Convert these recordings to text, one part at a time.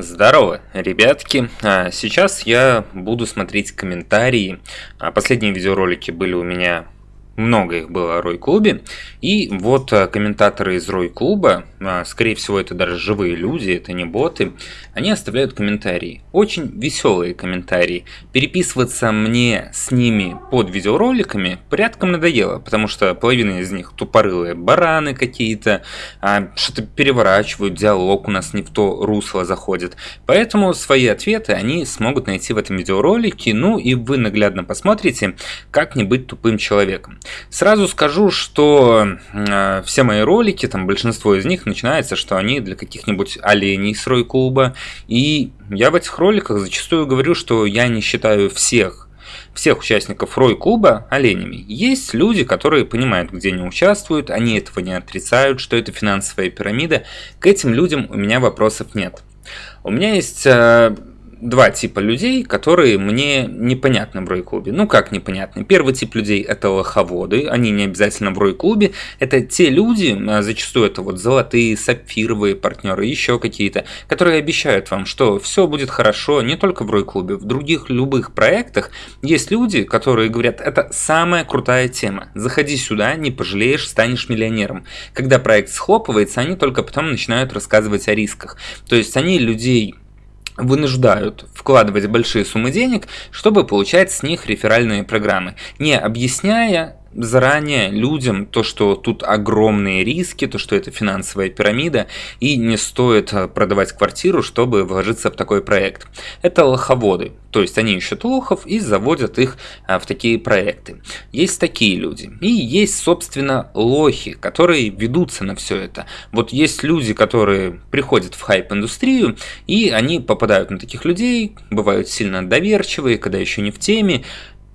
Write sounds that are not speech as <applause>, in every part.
Здорово, ребятки! А, сейчас я буду смотреть комментарии. А, последние видеоролики были у меня много их было о Рой-клубе. И вот а, комментаторы из Рой-клуба, а, скорее всего это даже живые люди, это не боты, они оставляют комментарии. Очень веселые комментарии. Переписываться мне с ними под видеороликами порядком надоело, потому что половина из них тупорылые бараны какие-то, а, что-то переворачивают, диалог у нас не в то русло заходит. Поэтому свои ответы они смогут найти в этом видеоролике, ну и вы наглядно посмотрите, как не быть тупым человеком. Сразу скажу, что э, все мои ролики, там большинство из них начинается, что они для каких-нибудь оленей с Рой-клуба. И я в этих роликах зачастую говорю, что я не считаю всех всех участников Рой-клуба оленями. Есть люди, которые понимают, где они участвуют, они этого не отрицают, что это финансовая пирамида. К этим людям у меня вопросов нет. У меня есть э, два типа людей, которые мне непонятны в Рой-клубе. Ну как непонятны? Первый тип людей это лоховоды, они не обязательно в Рой-клубе. Это те люди, а, зачастую это вот золотые, сапфировые партнеры, еще какие-то, которые обещают вам, что все будет хорошо не только в Рой-клубе, в других любых проектах есть люди, которые говорят, это самая крутая тема, заходи сюда, не пожалеешь, станешь миллионером. Когда проект схлопывается, они только потом начинают рассказывать о рисках. То есть они людей вынуждают вкладывать большие суммы денег, чтобы получать с них реферальные программы, не объясняя заранее людям то, что тут огромные риски, то, что это финансовая пирамида, и не стоит э, продавать квартиру, чтобы вложиться в такой проект. Это лоховоды, то есть они ищут лохов и заводят их э, в такие проекты. Есть такие люди. И есть, собственно, лохи, которые ведутся на все это. Вот есть люди, которые приходят в хайп-индустрию, и они попадают на таких людей, бывают сильно доверчивые, когда еще не в теме,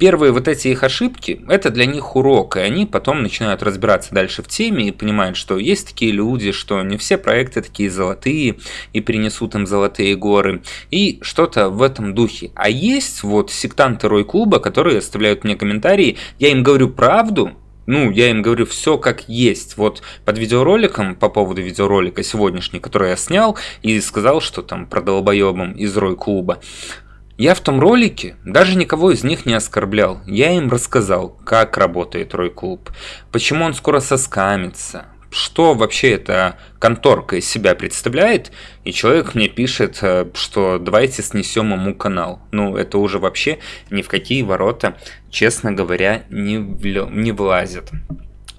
Первые вот эти их ошибки, это для них урок, и они потом начинают разбираться дальше в теме и понимают, что есть такие люди, что не все проекты такие золотые и принесут им золотые горы, и что-то в этом духе. А есть вот сектанты Рой-клуба, которые оставляют мне комментарии, я им говорю правду, ну, я им говорю все как есть. Вот под видеороликом, по поводу видеоролика сегодняшний, который я снял, и сказал, что там про долбоебом из Рой клуба. Я в том ролике даже никого из них не оскорблял. Я им рассказал, как работает Рой Клуб, почему он скоро соскамится, что вообще эта конторка из себя представляет, и человек мне пишет, э, что давайте снесем ему канал. Ну, это уже вообще ни в какие ворота, честно говоря, не влазит.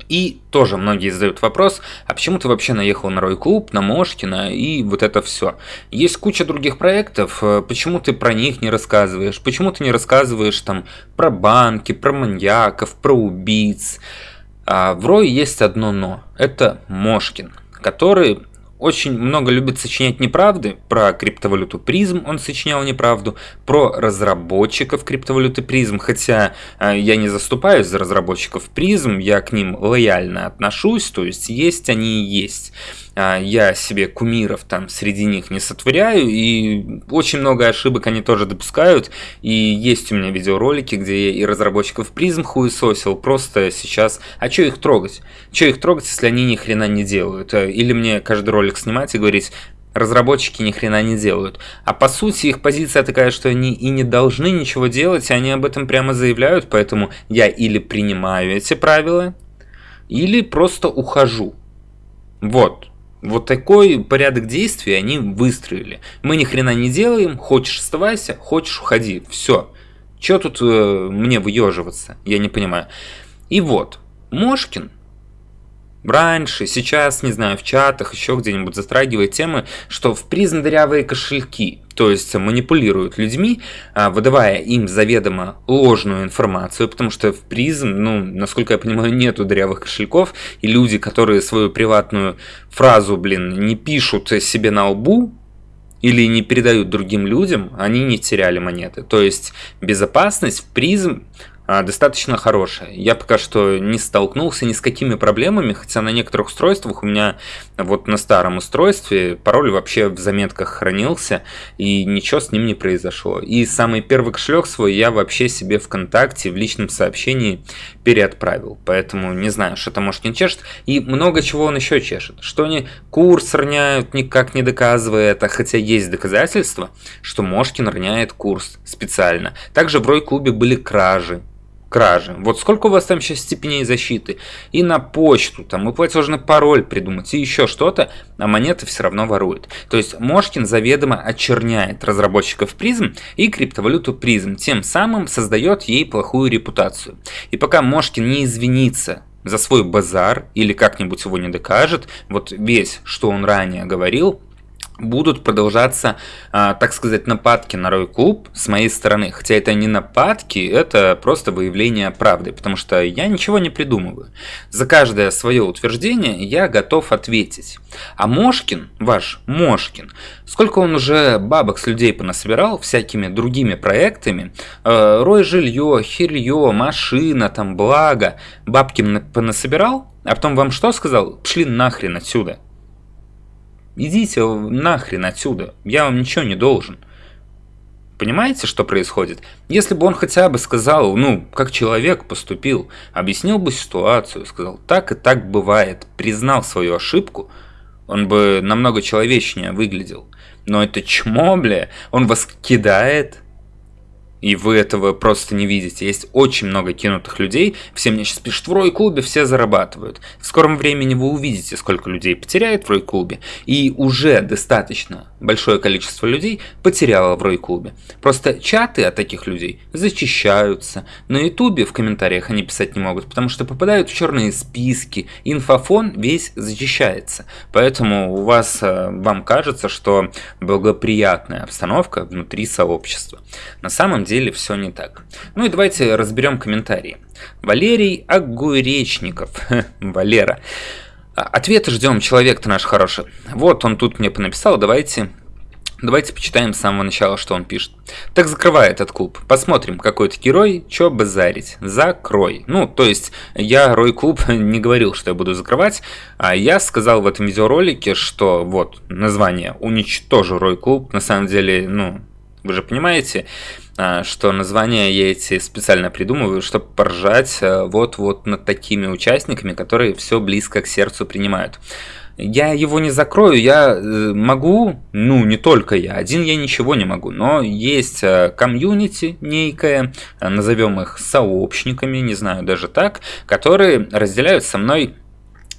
И тоже многие задают вопрос, а почему ты вообще наехал на Рой Клуб, на Мошкина и вот это все. Есть куча других проектов, э, почему ты про них не рассказываешь, почему ты не рассказываешь там про банки, про маньяков, про убийц. А в Рой есть одно но, это Мошкин, который очень много любит сочинять неправды. Про криптовалюту призм он сочинял неправду. Про разработчиков криптовалюты призм. Хотя э, я не заступаюсь за разработчиков призм, я к ним лояльно отношусь. То есть есть они и есть. А, я себе кумиров там среди них не сотворяю, и очень много ошибок они тоже допускают, и есть у меня видеоролики, где я и разработчиков призм хуесосил, просто сейчас, а что их трогать? Что их трогать, если они ни хрена не делают? Э, или мне каждый ролик снимать и говорить, разработчики ни хрена не делают. А по сути их позиция такая, что они и не должны ничего делать, и они об этом прямо заявляют, поэтому я или принимаю эти правила, или просто ухожу. Вот. Вот такой порядок действий они выстроили. Мы ни хрена не делаем, хочешь оставайся, хочешь уходи, все. Че тут э, мне выеживаться, я не понимаю. И вот, Мошкин раньше, сейчас, не знаю, в чатах, еще где-нибудь затрагивает темы, что в призм дырявые кошельки то есть манипулируют людьми, а, выдавая им заведомо ложную информацию, потому что в призм, ну, насколько я понимаю, нету дырявых кошельков, и люди, которые свою приватную фразу, блин, не пишут себе на лбу, или не передают другим людям, они не теряли монеты. То есть безопасность в призм достаточно хорошая. Я пока что не столкнулся ни с какими проблемами, хотя на некоторых устройствах у меня вот на старом устройстве пароль вообще в заметках хранился, и ничего с ним не произошло. И самый первый кошелек свой я вообще себе ВКонтакте в личном сообщении переотправил. Поэтому не знаю, что там может не чешет. И много чего он еще чешет. Что они курс роняют, никак не доказывая это, хотя есть доказательства, что Мошкин роняет курс специально. Также в Рой-клубе были кражи кражи. Вот сколько у вас там сейчас степеней защиты? И на почту, там, и платежный пароль придумать, и еще что-то, а монеты все равно воруют. То есть Мошкин заведомо очерняет разработчиков призм и криптовалюту призм, тем самым создает ей плохую репутацию. И пока Мошкин не извинится за свой базар или как-нибудь его не докажет, вот весь, что он ранее говорил, будут продолжаться, а, так сказать, нападки на Рой Клуб с моей стороны. Хотя это не нападки, это просто выявление правды, потому что я ничего не придумываю. За каждое свое утверждение я готов ответить. А Мошкин, ваш Мошкин, сколько он уже бабок с людей понасобирал всякими другими проектами, э, Рой жилье, хилье, машина, там, благо, бабки понасобирал, а потом вам что сказал? Пшли нахрен отсюда. Идите нахрен отсюда, я вам ничего не должен. Понимаете, что происходит? Если бы он хотя бы сказал, ну, как человек поступил, объяснил бы ситуацию, сказал, так и так бывает, признал свою ошибку, он бы намного человечнее выглядел. Но это чмо, бля, он вас кидает, и вы этого просто не видите. Есть очень много кинутых людей, все мне сейчас пишут, в Рой-клубе все зарабатывают. В скором времени вы увидите, сколько людей потеряет в Рой-клубе, и уже достаточно большое количество людей потеряло в Рой-клубе. Просто чаты от таких людей зачищаются. На ютубе в комментариях они писать не могут, потому что попадают в черные списки, инфофон весь зачищается. Поэтому у вас, э, вам кажется, что благоприятная обстановка внутри сообщества. На самом деле деле все не так. Ну и давайте разберем комментарии. Валерий Огуречников. <laughs> Валера. Ответы ждем, человек-то наш хороший. Вот он тут мне понаписал, давайте Давайте почитаем с самого начала, что он пишет. Так закрывай этот клуб. Посмотрим, какой ты герой, чё базарить. Закрой. Ну, то есть, я Рой Клуб <laughs> не говорил, что я буду закрывать, а я сказал в этом видеоролике, что вот название «Уничтожу Рой Клуб». На самом деле, ну, вы же понимаете, а, что названия я эти специально придумываю, чтобы поржать вот-вот над такими участниками, которые все близко к сердцу принимают. Я его не закрою, я э, могу, ну не только я, один я ничего не могу, но есть а, комьюнити некое, назовем их сообщниками, не знаю даже так, которые разделяют со мной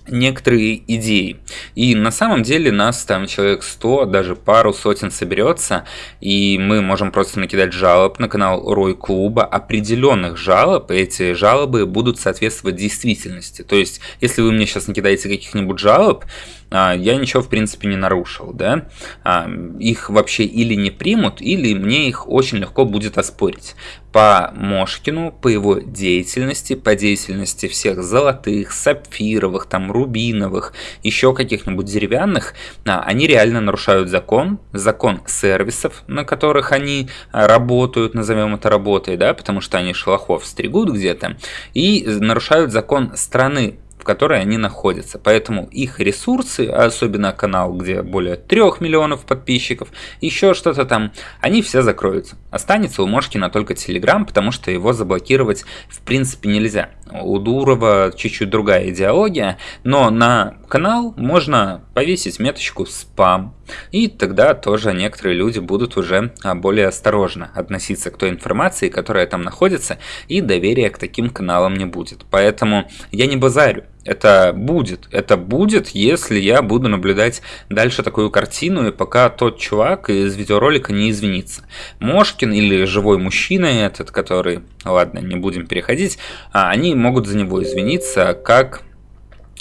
некоторые идеи. И на самом деле нас там человек 100, даже пару сотен соберется, и мы можем просто накидать жалоб на канал Рой Клуба, определенных жалоб, и эти жалобы будут соответствовать действительности. То есть, если вы мне сейчас накидаете каких-нибудь жалоб, я ничего в принципе не нарушил, да, а, их вообще или не примут, или мне их очень легко будет оспорить. По Мошкину, по его деятельности, по деятельности всех золотых, сапфировых, там, рубиновых, еще каких-нибудь деревянных, а, они реально нарушают закон, закон сервисов, на которых они работают, назовем это работой, да, потому что они шелохов стригут где-то, и нарушают закон страны, которой они находятся. Поэтому их ресурсы, особенно канал, где более 3 миллионов подписчиков, еще что-то там, они все закроются. Останется у Мошкина только Telegram, потому что его заблокировать в принципе нельзя. У Дурова чуть-чуть другая идеология, но на канал можно повесить меточку спам. И тогда тоже некоторые люди будут уже а, более осторожно относиться к той информации, которая там находится, и доверия к таким каналам не будет. Поэтому я не базарю. Это будет. Это будет, если я буду наблюдать дальше такую картину, и пока тот чувак из видеоролика не извинится. Мошкин или живой мужчина этот, который, ладно, не будем переходить, а, они могут за него извиниться, как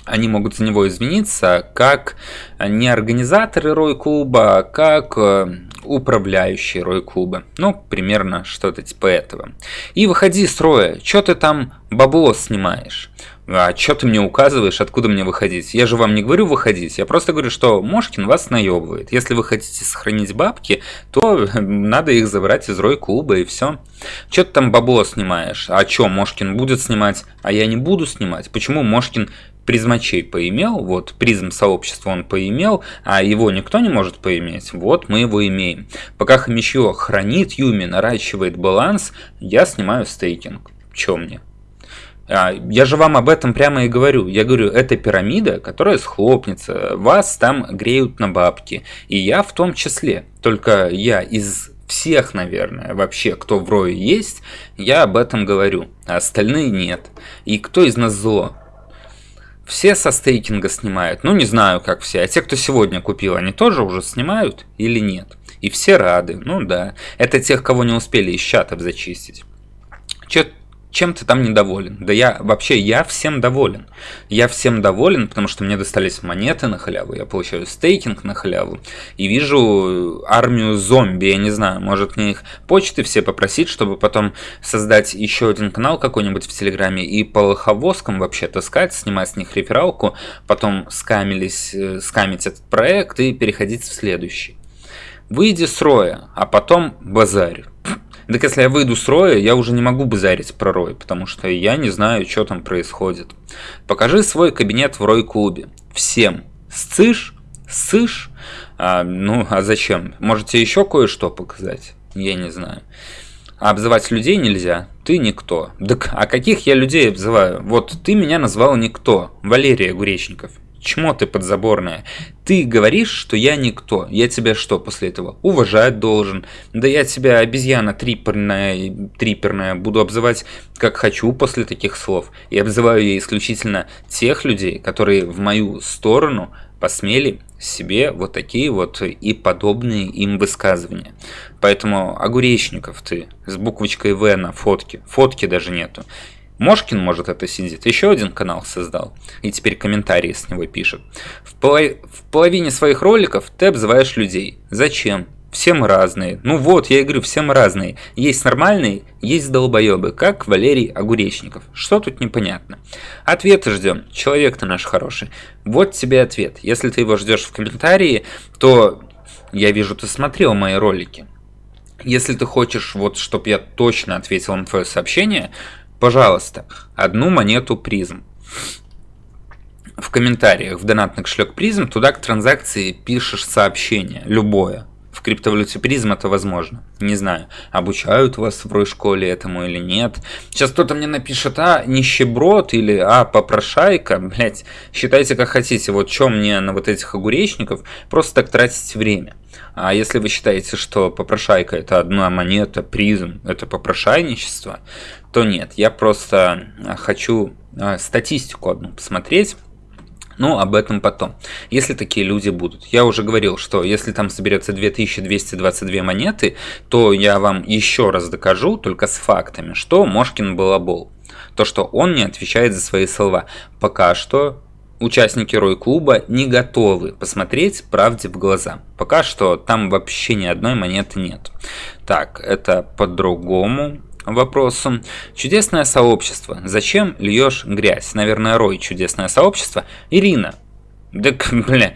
они могут за него извиниться как не организаторы Рой-клуба, а как э, управляющие Рой-клуба. Ну, примерно что-то типа этого. И выходи из строя, что ты там бабло снимаешь? А что ты мне указываешь, откуда мне выходить? Я же вам не говорю выходить, я просто говорю, что Мошкин вас наебывает. Если вы хотите сохранить бабки, то надо их забрать из рой клуба и все. Че ты там бабло снимаешь? А что, Мошкин будет снимать, а я не буду снимать? Почему Мошкин призмачей поимел, вот призм сообщества он поимел, а его никто не может поиметь, вот мы его имеем. Пока Хомячье хранит Юми, наращивает баланс, я снимаю стейкинг. Чё мне? А, я же вам об этом прямо и говорю. Я говорю, это пирамида, которая схлопнется, вас там греют на бабки. И я в том числе. Только я из всех, наверное, вообще, кто в рое есть, я об этом говорю, а остальные нет. И кто из нас зло? Все со стейкинга снимают. Ну, не знаю, как все. А те, кто сегодня купил, они тоже уже снимают или нет? И все рады. Ну да. Это тех, кого не успели из чатов зачистить. Че чем ты там недоволен? Да я вообще, я всем доволен. Я всем доволен, потому что мне достались монеты на халяву, я получаю стейкинг на халяву, и вижу армию зомби, я не знаю, может мне их почты все попросить, чтобы потом создать еще один канал какой-нибудь в Телеграме и по лоховозкам вообще таскать, снимать с них рефералку, потом скамились, э, скамить этот проект и переходить в следующий. Выйди с роя, а потом базарь. Так если я выйду с роя, я уже не могу базарить про рой, потому что я не знаю, что там происходит. Покажи свой кабинет в рой-клубе. Всем. Сцишь? Сышь? А, ну, а зачем? Можете еще кое-что показать? Я не знаю. А обзывать людей нельзя. Ты никто. Так а каких я людей обзываю? Вот ты меня назвал никто. Валерия Гуречников. Чмо ты подзаборная. Ты говоришь, что я никто. Я тебя что после этого? Уважать должен. Да я тебя обезьяна триперная, триперная буду обзывать как хочу после таких слов. И обзываю я исключительно тех людей, которые в мою сторону посмели себе вот такие вот и подобные им высказывания. Поэтому огуречников ты с буквочкой В на фотке, фотки даже нету. Мошкин, может, это сидит, еще один канал создал, и теперь комментарии с него пишет. В, поло... в половине своих роликов ты обзываешь людей. Зачем? Все мы разные. Ну вот, я и говорю, все мы разные. Есть нормальные, есть долбоебы, как Валерий Огуречников. Что тут непонятно? Ответы ждем. Человек ты наш хороший. Вот тебе ответ. Если ты его ждешь в комментарии, то я вижу, ты смотрел мои ролики. Если ты хочешь, вот, чтобы я точно ответил на твое сообщение, Пожалуйста, одну монету призм. В комментариях в донатный кошелек призм туда к транзакции пишешь сообщение, любое. Криптовалюте призм это возможно. Не знаю, обучают вас в рой школе этому или нет. Сейчас кто-то мне напишет, а, нищеброд или а, попрошайка. Блять, считайте как хотите. Вот что мне на вот этих огуречников просто так тратить время. А если вы считаете, что попрошайка это одна монета, призм, это попрошайничество, то нет. Я просто а, хочу а, статистику одну посмотреть. Ну, об этом потом. Если такие люди будут. Я уже говорил, что если там соберется 2222 монеты, то я вам еще раз докажу, только с фактами, что Мошкин балабол. То, что он не отвечает за свои слова. Пока что участники Рой-клуба не готовы посмотреть правде в глаза. Пока что там вообще ни одной монеты нет. Так, это по-другому вопросу. Чудесное сообщество. Зачем льешь грязь? Наверное, Рой чудесное сообщество. Ирина. Так, <laughs> бля,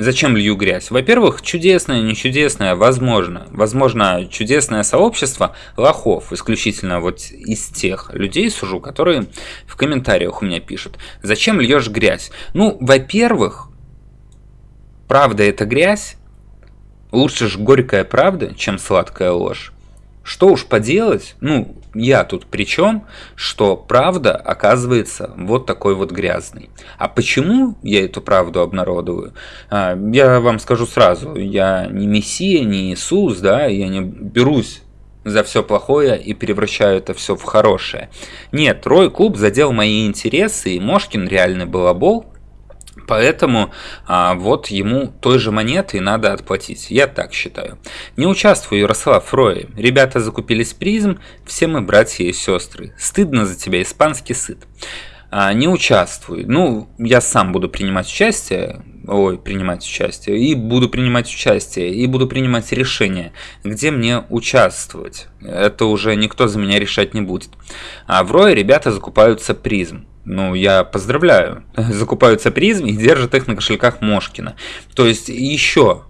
Зачем лью грязь? Во-первых, чудесное, не чудесное, возможно. Возможно, чудесное сообщество лохов, исключительно вот из тех людей сужу, которые в комментариях у меня пишут. Зачем льешь грязь? Ну, во-первых, правда это грязь. Лучше ж горькая правда, чем сладкая ложь. Что уж поделать, ну, я тут при чем, что правда оказывается вот такой вот грязной. А почему я эту правду обнародоваю? А, я вам скажу сразу, я не Мессия, не Иисус, да, я не берусь за все плохое и превращаю это все в хорошее. Нет, Рой Клуб задел мои интересы, и Мошкин реальный балабол, Поэтому а, вот ему той же монеты надо отплатить. Я так считаю. Не участвую, Ярослав Рой. Ребята закупились призм, все мы братья и сестры. Стыдно за тебя, испанский сыт. А, не участвую. Ну, я сам буду принимать участие, ой, принимать участие, и буду принимать участие, и буду принимать решение, где мне участвовать. Это уже никто за меня решать не будет. А в Рое ребята закупаются призм. Ну, я поздравляю, закупаются призмы и держат их на кошельках Мошкина. То есть еще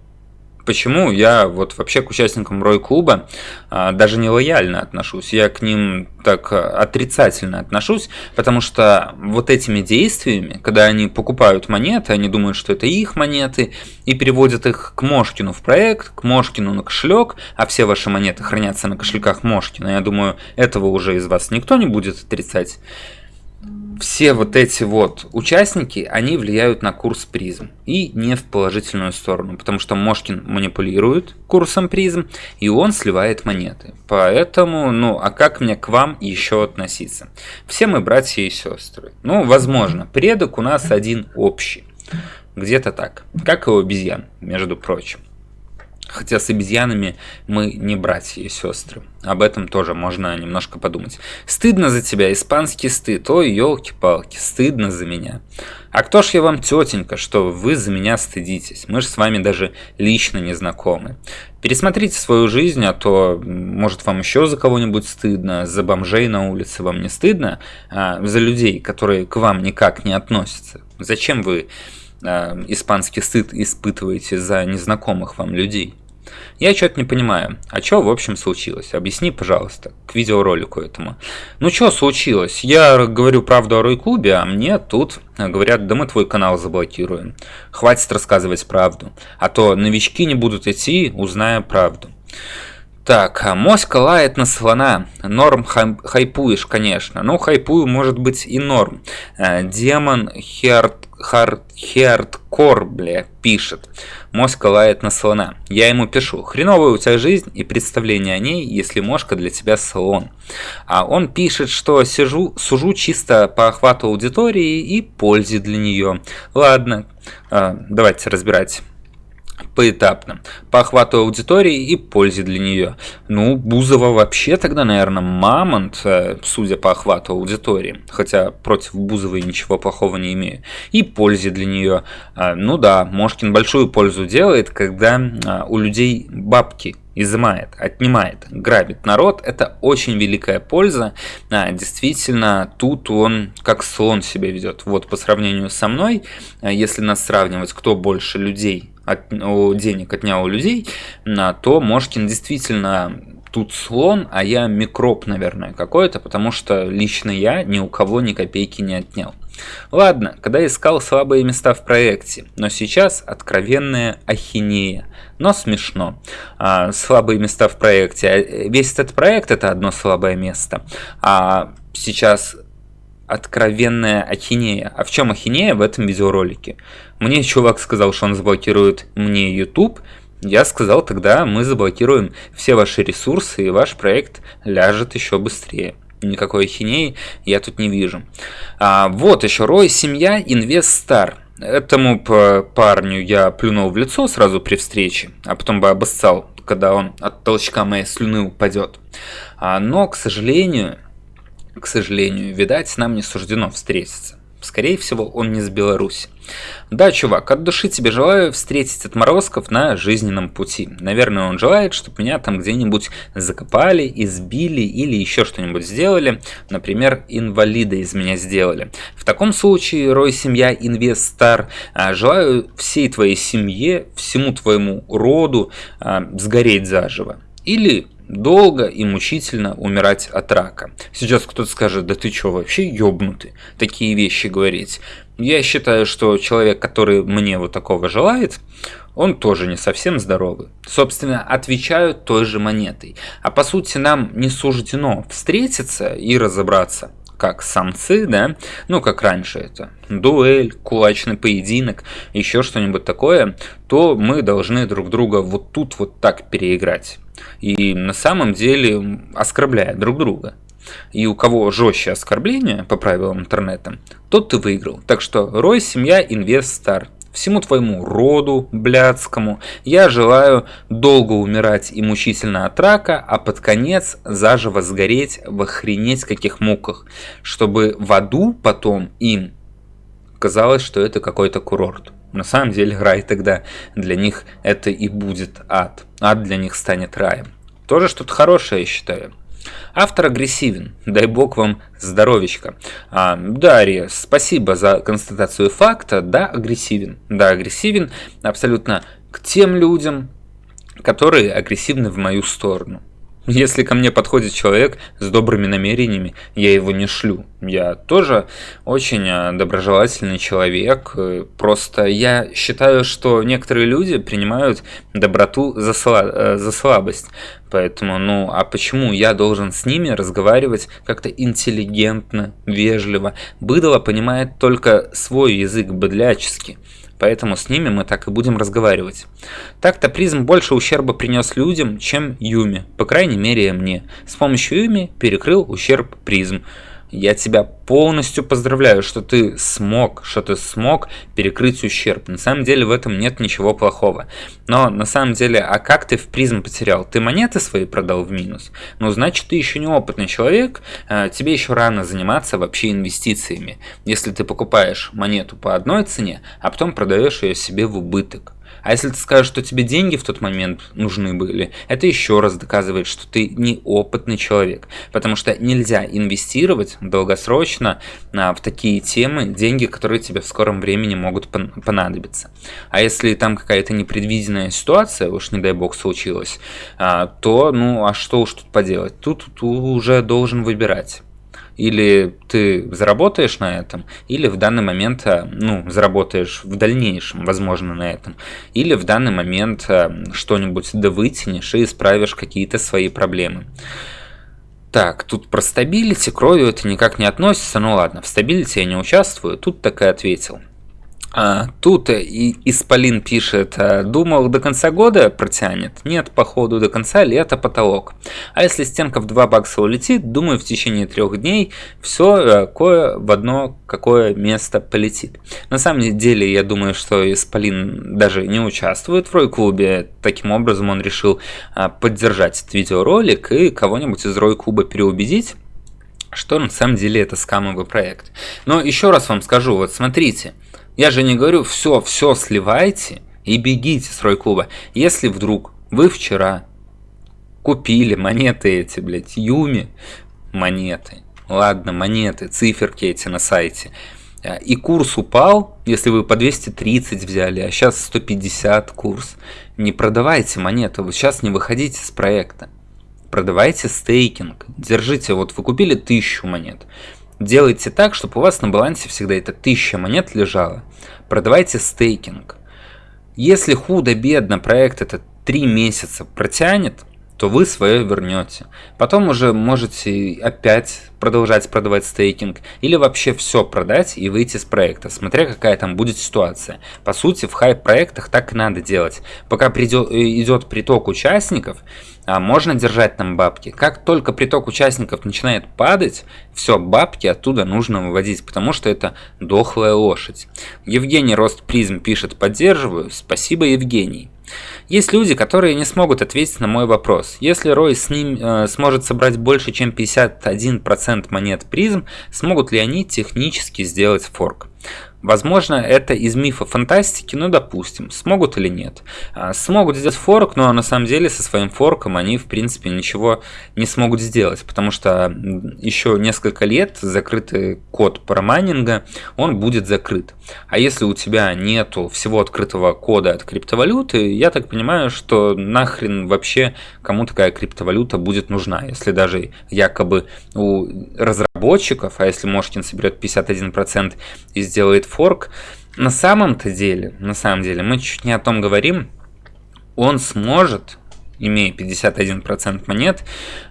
почему я вот вообще к участникам Рой клуба а, даже не лояльно отношусь, я к ним так отрицательно отношусь, потому что вот этими действиями, когда они покупают монеты, они думают, что это их монеты, и переводят их к Мошкину в проект, к Мошкину на кошелек, а все ваши монеты хранятся на кошельках Мошкина. Я думаю, этого уже из вас никто не будет отрицать все вот эти вот участники, они влияют на курс призм. И не в положительную сторону, потому что Мошкин манипулирует курсом призм, и он сливает монеты. Поэтому, ну, а как мне к вам еще относиться? Все мы братья и сестры. Ну, возможно, предок у нас один общий. Где-то так. Как и у обезьян, между прочим. Хотя с обезьянами мы не братья и сестры. Об этом тоже можно немножко подумать. Стыдно за тебя, испанский стыд. Ой, елки-палки, стыдно за меня. А кто ж я вам, тетенька, что вы за меня стыдитесь? Мы же с вами даже лично не знакомы. Пересмотрите свою жизнь, а то, может, вам еще за кого-нибудь стыдно, за бомжей на улице вам не стыдно, а за людей, которые к вам никак не относятся. Зачем вы э, испанский стыд испытываете за незнакомых вам людей? Я что-то не понимаю. А что, в общем, случилось? Объясни, пожалуйста, к видеоролику этому. Ну, что случилось? Я говорю правду о Рой-клубе, а мне тут говорят, да мы твой канал заблокируем. Хватит рассказывать правду. А то новички не будут идти, узная правду. Так, а моська лает на слона. Норм хайпуешь, конечно. Ну, хайпую может быть и норм. Э, Demon Heart hard, хардкор, бля, пишет. Моська лает на слона. Я ему пишу. Хреновая у тебя жизнь и представление о ней, если мошка для тебя слон. А он пишет, что сижу, сужу чисто по охвату аудитории и пользе для нее. Ладно, э, давайте разбирать поэтапно, по охвату аудитории и пользе для нее. Ну, Бузова вообще тогда, наверное, мамонт, э, судя по охвату аудитории, хотя против Бузовой ничего плохого не имею, и пользе для нее. А, ну да, Мошкин большую пользу делает, когда а, у людей бабки изымает, отнимает, грабит народ, это очень великая польза. А, действительно, тут он как слон себя ведет. Вот по сравнению со мной, если нас сравнивать, кто больше людей от, денег отнял у людей, то Мошкин действительно тут слон, а я микроб, наверное, какой-то, потому что лично я ни у кого ни копейки не отнял. Ладно, когда искал слабые места в проекте, но сейчас откровенная ахинея, но смешно. А, слабые места в проекте, а, весь этот проект это одно слабое место, а сейчас откровенная ахинея. А в чем ахинея в этом видеоролике? Мне чувак сказал, что он заблокирует мне YouTube. Я сказал, тогда мы заблокируем все ваши ресурсы, и ваш проект ляжет еще быстрее. Никакой ахинеи я тут не вижу. А, вот еще Рой, семья, инвестор. Этому парню я плюнул в лицо сразу при встрече, а потом бы обоссал, когда он от толчка моей слюны упадет. А, но, к сожалению, к сожалению, видать, нам не суждено встретиться. Скорее всего, он не с Беларуси. Да, чувак, от души тебе желаю встретить отморозков на жизненном пути. Наверное, он желает, чтобы меня там где-нибудь закопали, избили или еще что-нибудь сделали. Например, инвалида из меня сделали. В таком случае, Рой Семья Инвестор, а, желаю всей твоей семье, всему твоему роду а, сгореть заживо. Или долго и мучительно умирать от рака. Сейчас кто-то скажет, да ты что, вообще ёбнутый, такие вещи говорить. Я считаю, что человек, который мне вот такого желает, он тоже не совсем здоровый. Собственно, отвечают той же монетой. А по сути нам не суждено встретиться и разобраться как самцы, да, ну как раньше это дуэль, кулачный поединок, еще что-нибудь такое, то мы должны друг друга вот тут вот так переиграть и на самом деле оскорбляя друг друга. И у кого жестче оскорбление по правилам интернета, тот ты выиграл. Так что Рой, семья, инвестор. Всему твоему роду блядскому я желаю долго умирать и мучительно от рака, а под конец заживо сгореть в охренеть каких муках, чтобы в аду потом им казалось, что это какой-то курорт. На самом деле рай тогда для них это и будет ад. Ад для них станет раем. Тоже что-то хорошее, я считаю. Автор агрессивен, дай бог вам здоровечка. А, Дарья, спасибо за констатацию факта, да, агрессивен. Да, агрессивен абсолютно к тем людям, которые агрессивны в мою сторону. Если ко мне подходит человек с добрыми намерениями, я его не шлю. Я тоже очень а, доброжелательный человек. Э, просто я считаю, что некоторые люди принимают доброту за, сла э, за слабость. Поэтому, ну, а почему я должен с ними разговаривать как-то интеллигентно, вежливо? Быдло понимает только свой язык быдляческий поэтому с ними мы так и будем разговаривать. Так-то призм больше ущерба принес людям, чем Юми, по крайней мере мне. С помощью Юми перекрыл ущерб призм. Я тебя полностью поздравляю, что ты смог, что ты смог перекрыть ущерб. На самом деле в этом нет ничего плохого. Но на самом деле, а как ты в призм потерял? Ты монеты свои продал в минус? Ну, значит, ты еще неопытный человек, а, тебе еще рано заниматься вообще инвестициями. Если ты покупаешь монету по одной цене, а потом продаешь ее себе в убыток. А если ты скажешь, что тебе деньги в тот момент нужны были, это еще раз доказывает, что ты неопытный человек. Потому что нельзя инвестировать долгосрочно а, в такие темы деньги, которые тебе в скором времени могут понадобиться. А если там какая-то непредвиденная ситуация, уж не дай бог случилась, а, то ну а что уж тут поделать? Тут, тут уже должен выбирать или ты заработаешь на этом, или в данный момент, э, ну, заработаешь в дальнейшем, возможно, на этом, или в данный момент э, что-нибудь да вытянешь и исправишь какие-то свои проблемы. Так, тут про стабилити, кровью это никак не относится, ну ладно, в Stability я не участвую, тут так и ответил. А, тут и Исполин пишет, «А, думал до конца года протянет? Нет, походу до конца лета потолок. А если стенка в 2 бакса улетит, думаю в течение трех дней все э, кое в одно какое место полетит. На самом деле я думаю, что Исполин даже не участвует в Рой-клубе, таким образом он решил а, поддержать этот видеоролик и кого-нибудь из Рой-клуба переубедить, что на самом деле это скамовый проект. Но еще раз вам скажу, вот смотрите, я же не говорю, все, все сливайте и бегите с Рой-клуба. Если вдруг вы вчера купили монеты эти, блядь, Юми, монеты, ладно, монеты, циферки эти на сайте, а, и курс упал, если вы по 230 взяли, а сейчас 150 курс, не продавайте монеты, вы сейчас не выходите с проекта. Продавайте стейкинг, держите, вот вы купили 1000 монет, Делайте так, чтобы у вас на балансе всегда это 1000 монет лежало. Продавайте стейкинг. Если худо-бедно проект это 3 месяца протянет, то вы свое вернете. Потом уже можете опять продолжать продавать стейкинг или вообще все продать и выйти с проекта, смотря какая там будет ситуация. По сути, в хайп проектах так и надо делать. Пока придет, идет приток участников, можно держать там бабки. Как только приток участников начинает падать, все, бабки оттуда нужно выводить, потому что это дохлая лошадь. Евгений Рост Призм пишет «Поддерживаю». Спасибо, Евгений. Есть люди, которые не смогут ответить на мой вопрос. Если Рой с ним э, сможет собрать больше, чем 51% монет призм, смогут ли они технически сделать форк? Возможно, это из мифа фантастики, но допустим, смогут или нет. А, смогут сделать форк, но на самом деле со своим форком они в принципе ничего не смогут сделать, потому что еще несколько лет закрытый код парамайнинга, он будет закрыт. А если у тебя нету всего открытого кода от криптовалюты, я так понимаю, что нахрен вообще кому такая криптовалюта будет нужна, если даже якобы у разработчиков, а если Мошкин соберет 51% и сделает форк, на самом-то деле, на самом деле, мы чуть не о том говорим, он сможет, имея 51% монет,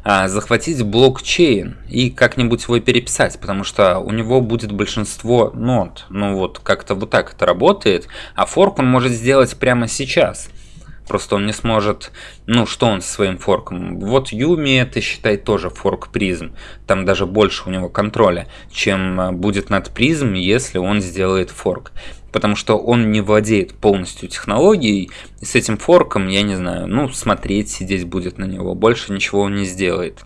а, захватить блокчейн и как-нибудь его переписать, потому что у него будет большинство нод. Ну вот, как-то вот так это работает, а форк он может сделать прямо сейчас. Просто он не сможет, ну что он со своим форком. Вот Юми это считай тоже форк призм. Там даже больше у него контроля, чем а, будет над призм, если он сделает форк. Потому что он не владеет полностью технологией, и с этим форком, я не знаю, ну смотреть, сидеть будет на него, больше ничего он не сделает.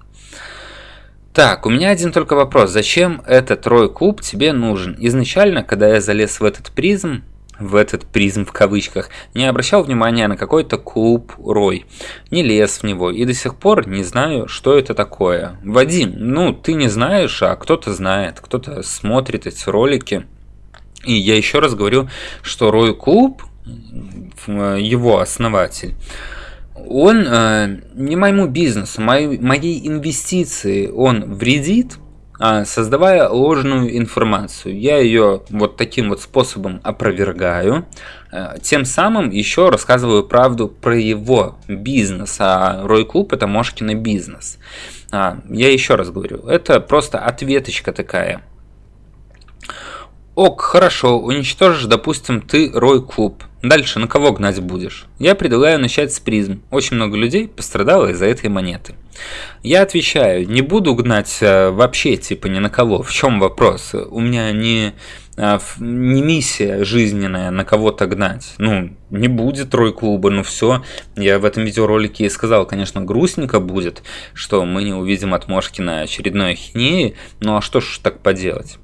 Так, у меня один только вопрос. Зачем этот Рой Куб тебе нужен? Изначально, когда я залез в этот призм, в этот призм в кавычках, не обращал внимания на какой-то клуб Рой, не лез в него и до сих пор не знаю, что это такое. Вадим, ну ты не знаешь, а кто-то знает, кто-то смотрит эти ролики. И я еще раз говорю, что Рой Клуб, его основатель, он э, не моему бизнесу, моей, моей инвестиции он вредит, создавая ложную информацию. Я ее вот таким вот способом опровергаю, э, тем самым еще рассказываю правду про его бизнес, а Рой Клуб это Мошкина бизнес. А, я еще раз говорю, это просто ответочка такая. Ок, хорошо, уничтожишь, допустим, ты Рой Клуб. Дальше на кого гнать будешь? Я предлагаю начать с призм. Очень много людей пострадало из-за этой монеты. Я отвечаю, не буду гнать э, вообще типа ни на кого. В чем вопрос? У меня не, э, не миссия жизненная на кого-то гнать. Ну, не будет трой клуба, ну все. Я в этом видеоролике и сказал, конечно, грустненько будет, что мы не увидим от Мошкина очередной ахинеи. Ну а что ж так поделать?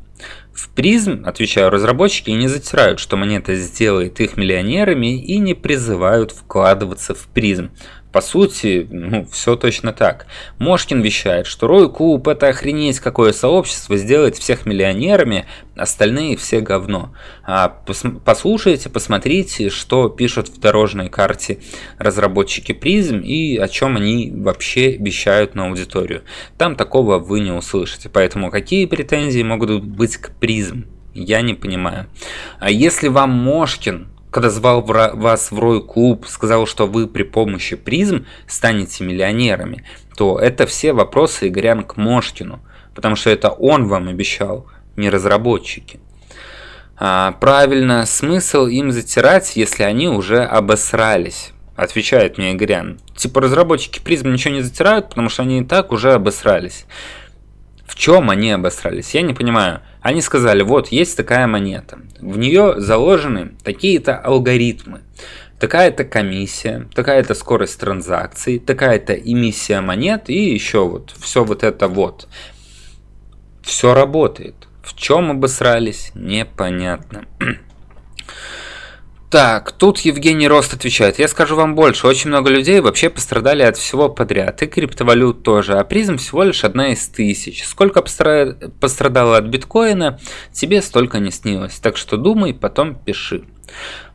В призм, отвечаю, разработчики не затирают, что монета сделает их миллионерами и не призывают вкладываться в призм. По сути, ну, все точно так. Мошкин вещает, что Рой Клуб это охренеть какое сообщество, сделать всех миллионерами, остальные все говно. А пос послушайте, посмотрите, что пишут в дорожной карте разработчики призм и о чем они вообще вещают на аудиторию. Там такого вы не услышите, поэтому какие претензии могут быть к призм? Я не понимаю. А если вам Мошкин когда звал вас в Рой Клуб, сказал, что вы при помощи призм станете миллионерами, то это все вопросы Игорян к Мошкину, потому что это он вам обещал, не разработчики. А, правильно, смысл им затирать, если они уже обосрались, отвечает мне Игорян. Типа разработчики призм ничего не затирают, потому что они и так уже обосрались. Чем они обосрались? Я не понимаю. Они сказали, вот есть такая монета, в нее заложены такие-то алгоритмы, такая-то комиссия, такая-то скорость транзакций, такая-то эмиссия монет и еще вот все вот это вот. Все работает. В чем обосрались, непонятно. <clears throat> Так, тут Евгений Рост отвечает. Я скажу вам больше, очень много людей вообще пострадали от всего подряд, и криптовалют тоже, а призм всего лишь одна из тысяч. Сколько пострадало от биткоина, тебе столько не снилось, так что думай, потом пиши.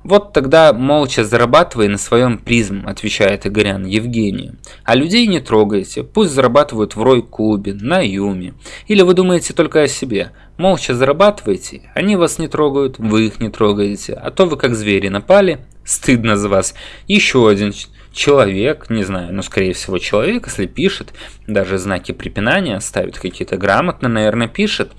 Вот тогда молча зарабатывай на своем призм, отвечает Игорян Евгению. А людей не трогайте, пусть зарабатывают в Рой-клубе, на Юме. Или вы думаете только о себе. Молча зарабатывайте, они вас не трогают, вы их не трогаете. А то вы как звери напали, стыдно за вас. Еще один человек, не знаю, ну скорее всего человек, если пишет, даже знаки препинания ставит какие-то грамотно, наверное, пишет.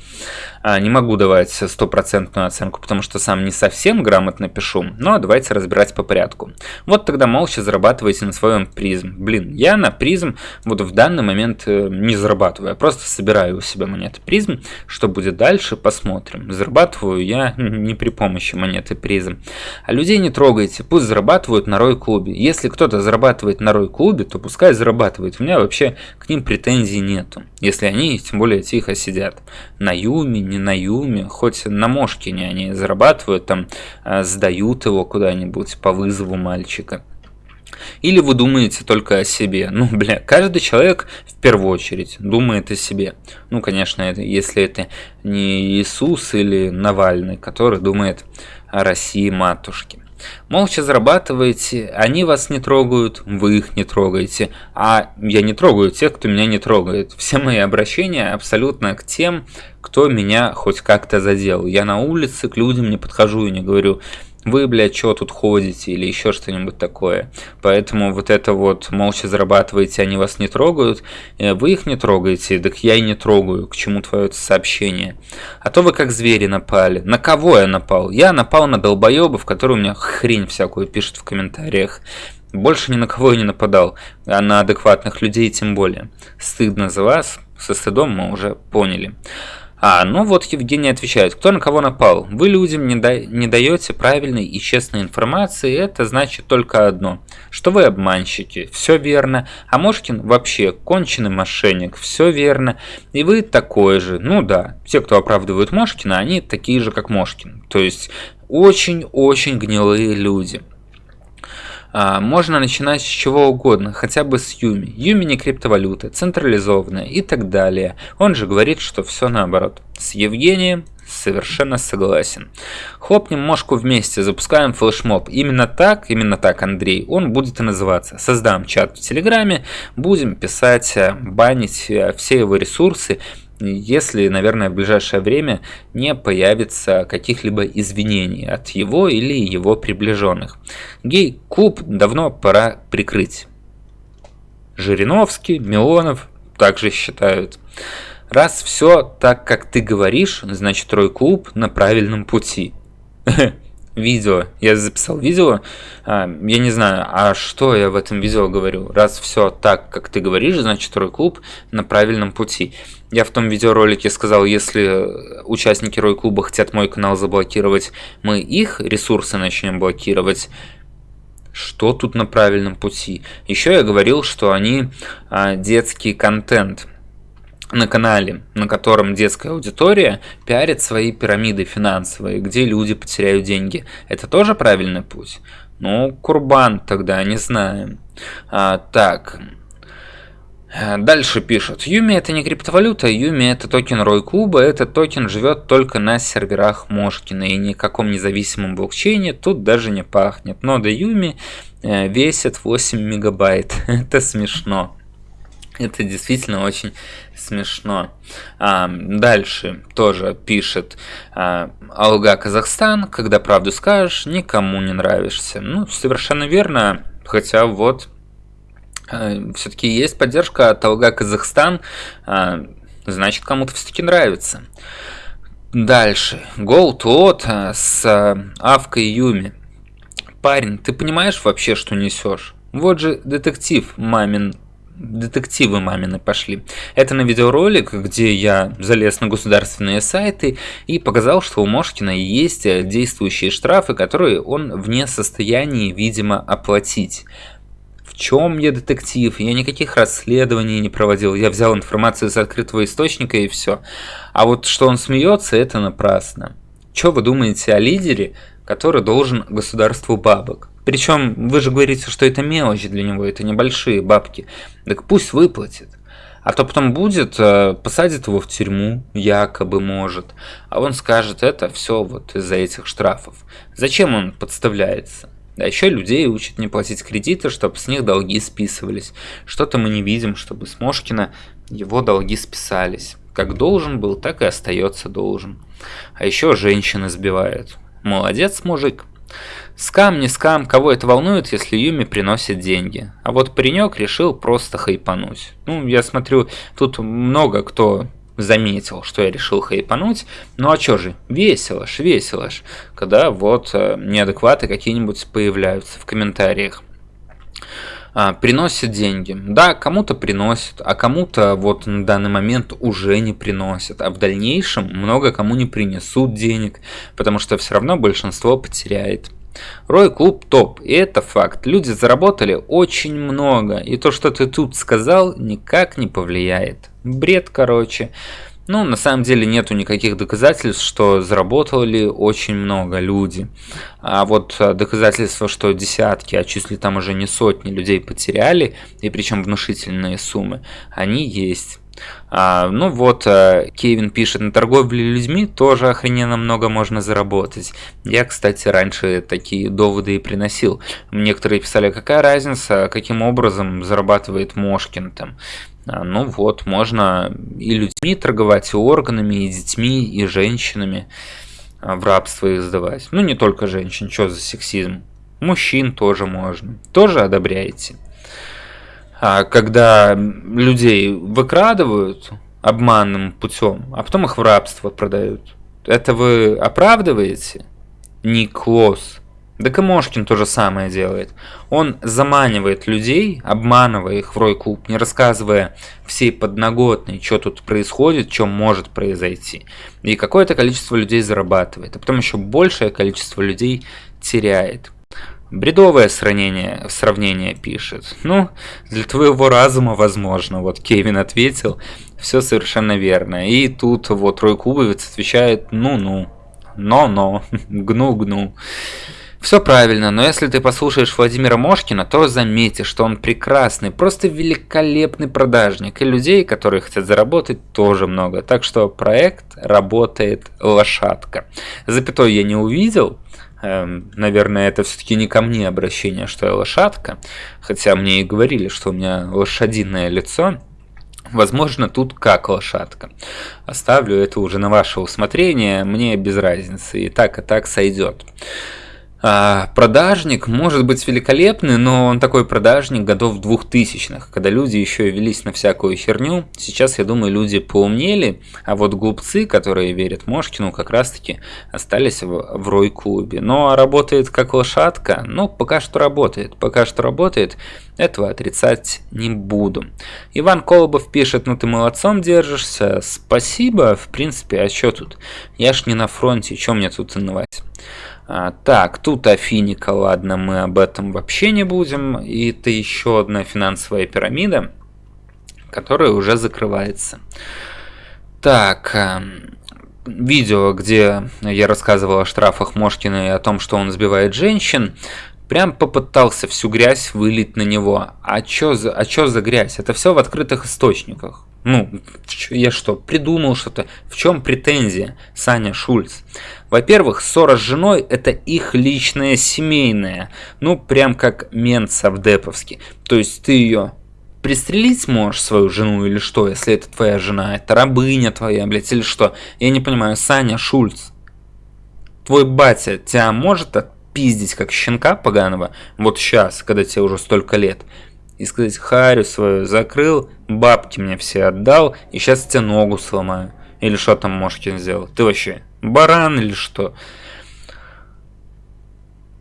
А, не могу давать стопроцентную оценку, потому что сам не совсем грамотно пишу, но давайте разбирать по порядку. Вот тогда молча зарабатывайте на своем призм. Блин, я на призм вот в данный момент э, не зарабатываю, я просто собираю у себя монеты призм. Что будет дальше, посмотрим. Зарабатываю я <laughs> не при помощи монеты призм. А людей не трогайте, пусть зарабатывают на Рой клубе. Если кто-то зарабатывает на Рой клубе, то пускай зарабатывает. У меня вообще к ним претензий нету, если они тем более тихо сидят. На Юме, не на Юме, хоть на Мошкине они зарабатывают, там а, сдают его куда-нибудь по вызову мальчика. Или вы думаете только о себе? Ну, <laughs> бля, каждый человек в первую очередь думает о себе. Ну, конечно, это, если это не Иисус или Навальный, который думает о России матушке. Молча зарабатываете, они вас не трогают, вы их не трогаете, а я не трогаю тех, кто меня не трогает. Все мои обращения абсолютно к тем, кто меня хоть как-то задел. Я на улице к людям не подхожу и не говорю, вы, блядь, что тут ходите или еще что-нибудь такое. Поэтому вот это вот молча зарабатываете, они вас не трогают, э, вы их не трогаете, так я и не трогаю, к чему твое сообщение. А то вы как звери напали. На кого я напал? Я напал на долбоебов, которые у меня хрень всякую пишут в комментариях. Больше ни на кого я не нападал, а на адекватных людей тем более. Стыдно за вас, со стыдом мы уже поняли. А, ну вот Евгений отвечает, кто на кого напал? Вы людям не, да, не даете правильной и честной информации, это значит только одно, что вы обманщики, все верно, а Мошкин вообще конченый мошенник, все верно, и вы такой же, ну да, те, кто оправдывают Мошкина, они такие же, как Мошкин, то есть Очень-очень гнилые люди. А, можно начинать с чего угодно, хотя бы с Юми. Юми не криптовалюта, централизованная и так далее. Он же говорит, что все наоборот. С Евгением совершенно согласен. Хлопнем мошку вместе, запускаем флешмоб. Именно так, именно так, Андрей, он будет и называться. Создам чат в Телеграме, будем писать, э, банить э, все его ресурсы если, наверное, в ближайшее время не появится каких-либо извинений от его или его приближенных. Гей-клуб давно пора прикрыть. Жириновский, Милонов также считают. Раз все так, как ты говоришь, значит, Рой-клуб на правильном пути. <laughs> видео. Я записал видео. А, я не знаю, а что я в этом видео говорю? Раз все так, как ты говоришь, значит, второй клуб на правильном пути. Я в том видеоролике сказал, если участники Рой клуба хотят мой канал заблокировать, мы их ресурсы начнем блокировать. Что тут на правильном пути? Еще я говорил, что они а, детский контент на канале, на котором детская аудитория пиарит свои пирамиды финансовые, где люди потеряют деньги. Это тоже правильный путь? Ну, Курбан тогда, не знаю. А, так, Дальше пишут, UMI это не криптовалюта, UMI это токен Рой Клуба, этот токен живет только на серверах Мошкина и никаком независимом блокчейне тут даже не пахнет. Нода UMI э, весит 8 мегабайт, <laughs> это смешно. Это действительно очень смешно. А, дальше тоже пишет а, Алга Казахстан, когда правду скажешь, никому не нравишься. Ну, совершенно верно, хотя вот а, все-таки есть поддержка от Алга Казахстан, а, значит кому-то все-таки нравится. Дальше. Gold Lot а, с а, Авкой Юми. Парень, ты понимаешь вообще, что несешь? Вот же детектив мамин детективы мамины пошли. Это на видеоролик, где я залез на государственные сайты и показал, что у Мошкина есть действующие штрафы, которые он вне состояния, видимо, оплатить. В чем я детектив? Я никаких расследований не проводил. Я взял информацию из открытого источника и все. А вот что он смеется, это напрасно. Что вы думаете о лидере, который должен государству бабок? Причем вы же говорите, что это мелочи для него, это небольшие бабки. Так пусть выплатит. А то потом будет, э, посадит его в тюрьму, якобы может. А он скажет, это все вот из-за этих штрафов. Зачем он подставляется? А еще людей учат не платить кредиты, чтобы с них долги списывались. Что-то мы не видим, чтобы с Мошкина его долги списались. Как должен был, так и остается должен. А еще женщины сбивают. Молодец, мужик. Скам, не скам, кого это волнует, если Юми приносит деньги. А вот паренек решил просто хайпануть. Ну, я смотрю, тут много кто заметил, что я решил хайпануть. Ну а чё же, весело ж, весело ж, когда вот э, неадекваты какие-нибудь появляются в комментариях. А, приносит деньги. Да, кому-то приносит, а кому-то вот на данный момент уже не приносит. А в дальнейшем много кому не принесут денег, потому что все равно большинство потеряет. Рой клуб топ, и это факт. Люди заработали очень много, и то, что ты тут сказал, никак не повлияет. Бред, короче. Ну, на самом деле нету никаких доказательств, что заработали очень много люди. А вот э, доказательства, что десятки, а чуть там уже не сотни людей потеряли, и причем внушительные суммы, они есть. А, ну вот, а, Кевин пишет, на торговле людьми тоже охрененно много можно заработать. Я, кстати, раньше такие доводы и приносил. Некоторые писали, какая разница, каким образом зарабатывает Мошкин там. А, ну вот, можно и людьми торговать, и органами, и детьми, и женщинами а, в рабство их сдавать. Ну не только женщин, что за сексизм. Мужчин тоже можно. Тоже одобряете. А когда людей выкрадывают обманным путем, а потом их в рабство продают, это вы оправдываете? Ник Лос. Да Камошкин то же самое делает. Он заманивает людей, обманывая их в рой-клуб, не рассказывая всей подноготной, что тут происходит, что может произойти. И какое-то количество людей зарабатывает, а потом еще большее количество людей теряет. Бредовое сравнение, сравнение пишет. Ну, для твоего разума возможно. Вот Кевин ответил, все совершенно верно. И тут вот Рой Кубовец отвечает, ну-ну. но-но, гну-гну. Все правильно, но если ты послушаешь Владимира Мошкина, то заметишь, что он прекрасный, просто великолепный продажник, и людей, которые хотят заработать, тоже много. Так что проект работает лошадка. Запятой я не увидел, наверное, это все-таки не ко мне обращение, что я лошадка, хотя мне и говорили, что у меня лошадиное лицо. Возможно, тут как лошадка. Оставлю это уже на ваше усмотрение, мне без разницы, и так, и так сойдет. А, продажник может быть великолепный, но он такой продажник годов двухтысячных, когда люди еще и велись на всякую херню. Сейчас, я думаю, люди поумнели, а вот глупцы, которые верят Мошкину, как раз-таки остались в, в рой-клубе. Но работает как лошадка? Ну, пока что работает. Пока что работает, этого отрицать не буду. Иван Колобов пишет, ну ты молодцом держишься, спасибо, в принципе, а что тут? Я ж не на фронте, что мне тут инновать? А, так, тут Афиника, ладно, мы об этом вообще не будем. И это еще одна финансовая пирамида, которая уже закрывается. Так, а, видео, где я рассказывал о штрафах Мошкина и о том, что он сбивает женщин, прям попытался всю грязь вылить на него. А чё за, а чё за грязь? Это все в открытых источниках. Ну, я что, придумал что-то? В чем претензия, Саня Шульц? Во-первых, ссора с женой – это их личное семейное. Ну, прям как мент Савдеповский. То есть ты ее пристрелить можешь свою жену или что, если это твоя жена? Это рабыня твоя, блядь, или что? Я не понимаю, Саня Шульц, твой батя тебя может отпиздить как щенка поганого вот сейчас, когда тебе уже столько лет? И сказать, харю свою закрыл, бабки мне все отдал, и сейчас тебе ногу сломаю. Или что там Мошкин сделал? Ты вообще баран или что?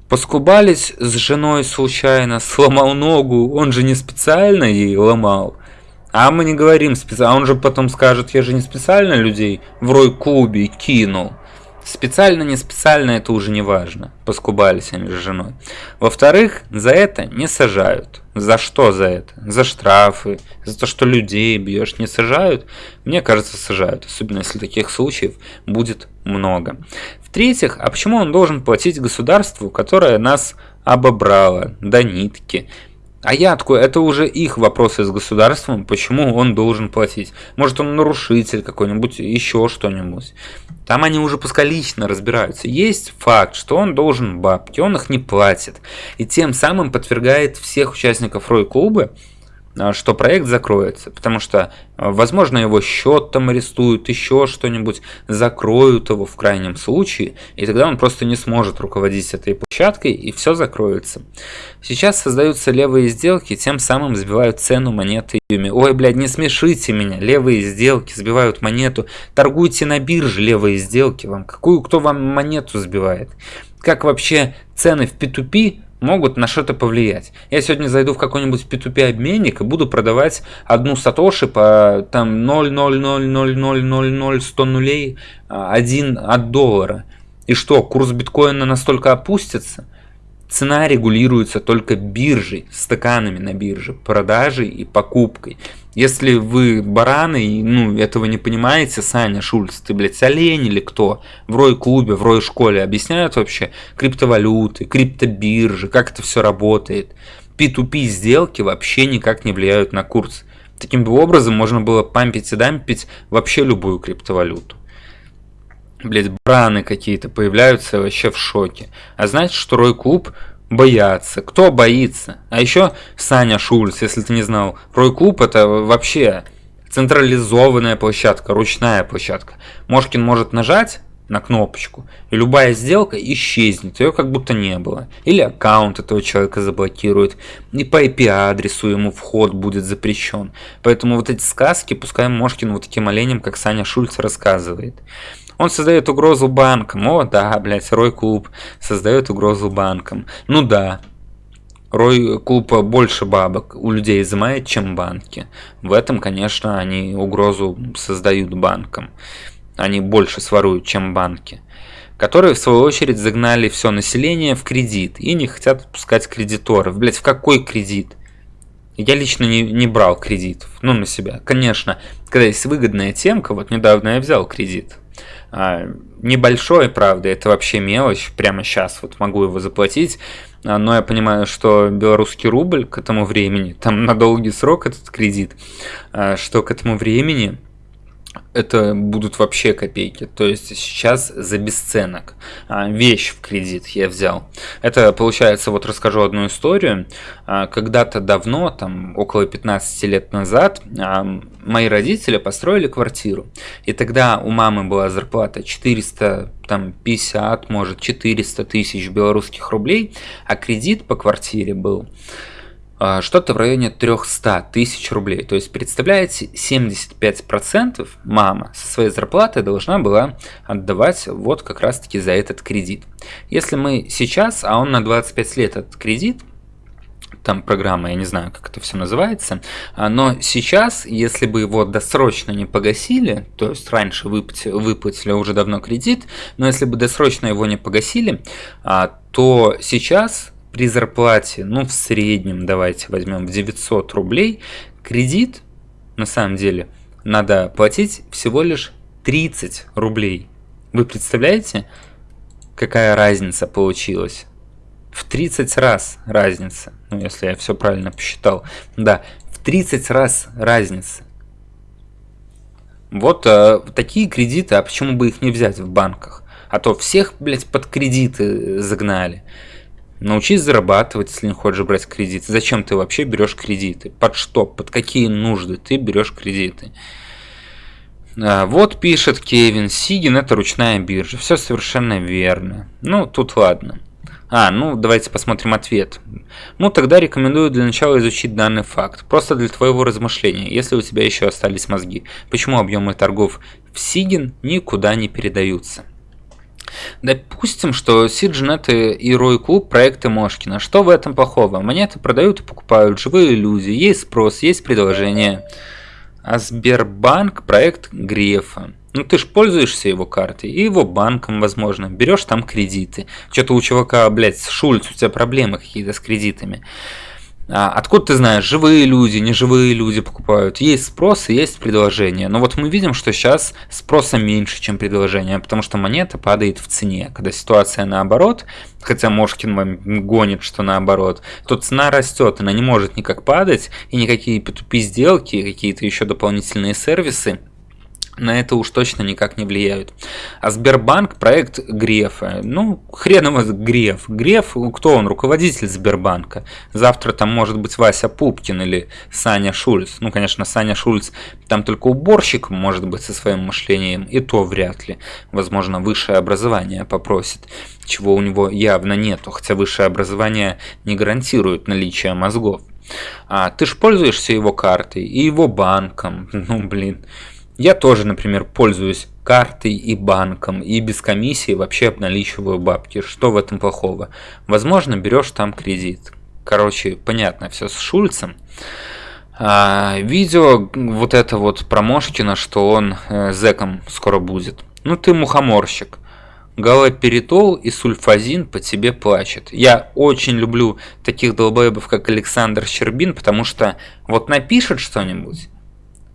Поскубались с женой случайно, сломал ногу, он же не специально ей ломал. А мы не говорим специально, а он же потом скажет, я же не специально людей в рой-клубе кинул. Специально, не специально, это уже не важно. Поскубались они с женой. Во-вторых, за это не сажают. За что за это? За штрафы, за то, что людей бьешь, не сажают? Мне кажется, сажают. Особенно, если таких случаев будет много. В-третьих, а почему он должен платить государству, которое нас обобрало до нитки? А я такой, это уже их вопросы с государством, почему он должен платить. Может он нарушитель какой-нибудь, еще что-нибудь. Там они уже пускай лично разбираются. Есть факт, что он должен бабки, он их не платит. И тем самым подвергает всех участников Рой-клуба что проект закроется, потому что, а, возможно, его счет там арестуют, еще что-нибудь, закроют его в крайнем случае, и тогда он просто не сможет руководить этой площадкой, и все закроется. Сейчас создаются левые сделки, тем самым сбивают цену монеты Юми. Ой, блядь, не смешите меня, левые сделки сбивают монету, торгуйте на бирже левые сделки, вам какую, кто вам монету сбивает? Как вообще цены в P2P могут на что-то повлиять. Я сегодня зайду в какой-нибудь P2P обменник и буду продавать одну сатоши по там 0,000000100 нулей а, один от доллара. И что, курс биткоина настолько опустится? Цена регулируется только биржей, стаканами на бирже, продажей и покупкой. Если вы бараны и ну, этого не понимаете, Саня Шульц, ты, блядь, олень или кто? В Рой-клубе, в Рой-школе объясняют вообще криптовалюты, криптобиржи, как это все работает. P2P сделки вообще никак не влияют на курс. Таким образом можно было пампить и дампить вообще любую криптовалюту. Блять, браны какие-то появляются вообще в шоке. А знаете, что Рой-клуб боятся. Кто боится? А еще Саня Шульц, если ты не знал. Рой-клуб это вообще централизованная площадка, ручная площадка. Мошкин может нажать на кнопочку, и любая сделка исчезнет, ее как будто не было. Или аккаунт этого человека заблокирует, и по IP-адресу ему вход будет запрещен. Поэтому вот эти сказки, пускай Мошкин вот таким оленем, как Саня Шульц, рассказывает. Он создает угрозу банкам. О, да, блядь, Рой Клуб создает угрозу банкам. Ну да, Рой Клуб больше бабок у людей изымает, чем банки. В этом, конечно, они угрозу создают банкам. Они больше своруют, чем банки. Которые, в свою очередь, загнали все население в кредит и не хотят отпускать кредиторов. Блять, в какой кредит? Я лично не, не брал кредитов, ну, на себя. Конечно, когда есть выгодная темка, вот недавно я взял кредит небольшой, правда, это вообще мелочь, прямо сейчас вот могу его заплатить, а, но я понимаю, что белорусский рубль к этому времени, там на долгий срок этот кредит, а, что к этому времени это будут вообще копейки. То есть сейчас за бесценок. А, вещь в кредит я взял. Это получается, вот расскажу одну историю. А, когда-то давно, там около 15 лет назад, а, мои родители построили квартиру. И тогда у мамы была зарплата 400, там 50, может 400 тысяч белорусских рублей, а кредит по квартире был что-то в районе 300 тысяч рублей. То есть, представляете, 75% мама со своей зарплаты должна была отдавать вот как раз-таки за этот кредит. Если мы сейчас, а он на 25 лет этот кредит, там программа, я не знаю, как это все называется, а, но сейчас, если бы его досрочно не погасили, то есть раньше выплатили, выплатили уже давно кредит, но если бы досрочно его не погасили, а, то сейчас при зарплате, ну в среднем давайте возьмем в 900 рублей, кредит на самом деле надо платить всего лишь 30 рублей. Вы представляете, какая разница получилась? В 30 раз разница, ну если я все правильно посчитал. Да, в 30 раз разница. Вот э, такие кредиты, а почему бы их не взять в банках? А то всех, блядь, под кредиты загнали. Научись зарабатывать, если не хочешь брать кредиты. Зачем ты вообще берешь кредиты? Под что? Под какие нужды ты берешь кредиты? А, вот пишет Кевин, Сигин это ручная биржа. Все совершенно верно. Ну, тут ладно. А, ну давайте посмотрим ответ. Ну тогда рекомендую для начала изучить данный факт. Просто для твоего размышления, если у тебя еще остались мозги. Почему объемы торгов в Сигин никуда не передаются? Допустим, что Сиджинет и Рой Клуб проекты Мошкина. Что в этом плохого? Монеты продают и покупают живые люди, есть спрос, есть предложение. А Сбербанк проект Грефа. Ну ты ж пользуешься его картой и его банком, возможно. Берешь там кредиты. Что-то у чувака, блядь, Шульц, у тебя проблемы какие-то с кредитами. А откуда ты знаешь, живые люди, неживые люди покупают? Есть спрос и есть предложение. Но вот мы видим, что сейчас спроса меньше, чем предложение, потому что монета падает в цене. Когда ситуация наоборот, хотя Мошкин гонит, что наоборот, то цена растет, она не может никак падать, и никакие P2P сделки, какие-то еще дополнительные сервисы на это уж точно никак не влияют. А Сбербанк проект Грефа. Ну, хрен его Греф. Греф, кто он? Руководитель Сбербанка. Завтра там может быть Вася Пупкин или Саня Шульц. Ну, конечно, Саня Шульц там только уборщик может быть со своим мышлением, и то вряд ли. Возможно, высшее образование попросит, чего у него явно нету, хотя высшее образование не гарантирует наличие мозгов. А ты ж пользуешься его картой и его банком. <laughs> Ну, блин. Я тоже, например, пользуюсь картой и банком, и без комиссии вообще обналичиваю бабки. Что в этом плохого? Возможно, берешь там кредит. Короче, понятно все с Шульцем. А, видео вот это вот про Мошкина, что он э, зэком скоро будет. Ну ты мухоморщик. Галоперитол и сульфазин по тебе плачет. Я очень люблю таких долбоебов, как Александр Щербин, потому что вот напишет что-нибудь,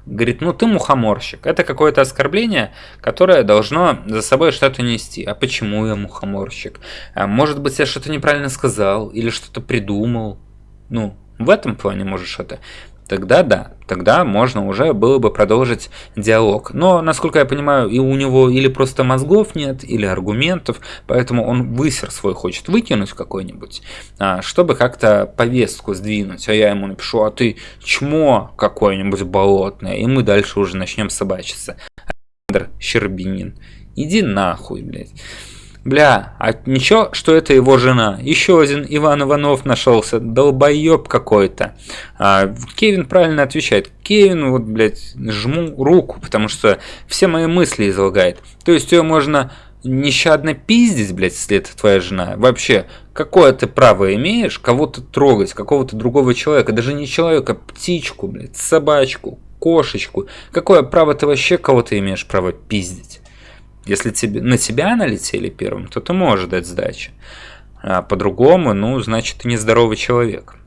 Говорит, ну ты мухоморщик. Это какое-то оскорбление, которое должно за собой что-то нести. А почему я мухоморщик? А может быть, я что-то неправильно сказал или что-то придумал? Ну, в этом плане можешь это тогда да, тогда можно уже было бы продолжить диалог. Но, насколько я понимаю, и у него или просто мозгов нет, или аргументов, поэтому он высер свой хочет выкинуть какой-нибудь, а, чтобы как-то повестку сдвинуть. А я ему напишу, а ты чмо какое-нибудь болотное, и мы дальше уже начнем собачиться. Александр Щербинин, иди нахуй, блядь. Бля, а ничего, что это его жена. Еще один Иван Иванов нашелся. Долбоеб какой-то. А, Кевин правильно отвечает. Кевин, вот, блядь, жму руку, потому что все мои мысли излагает. То есть ее можно нещадно пиздить, блядь, если это твоя жена. Вообще, какое ты право имеешь кого-то трогать, какого-то другого человека, даже не человека, птичку, блядь, собачку, кошечку. Какое право ты вообще кого-то имеешь право пиздить? Если тебе, на тебя налетели первым, то ты можешь дать сдачи. А по-другому, ну, значит, ты нездоровый человек.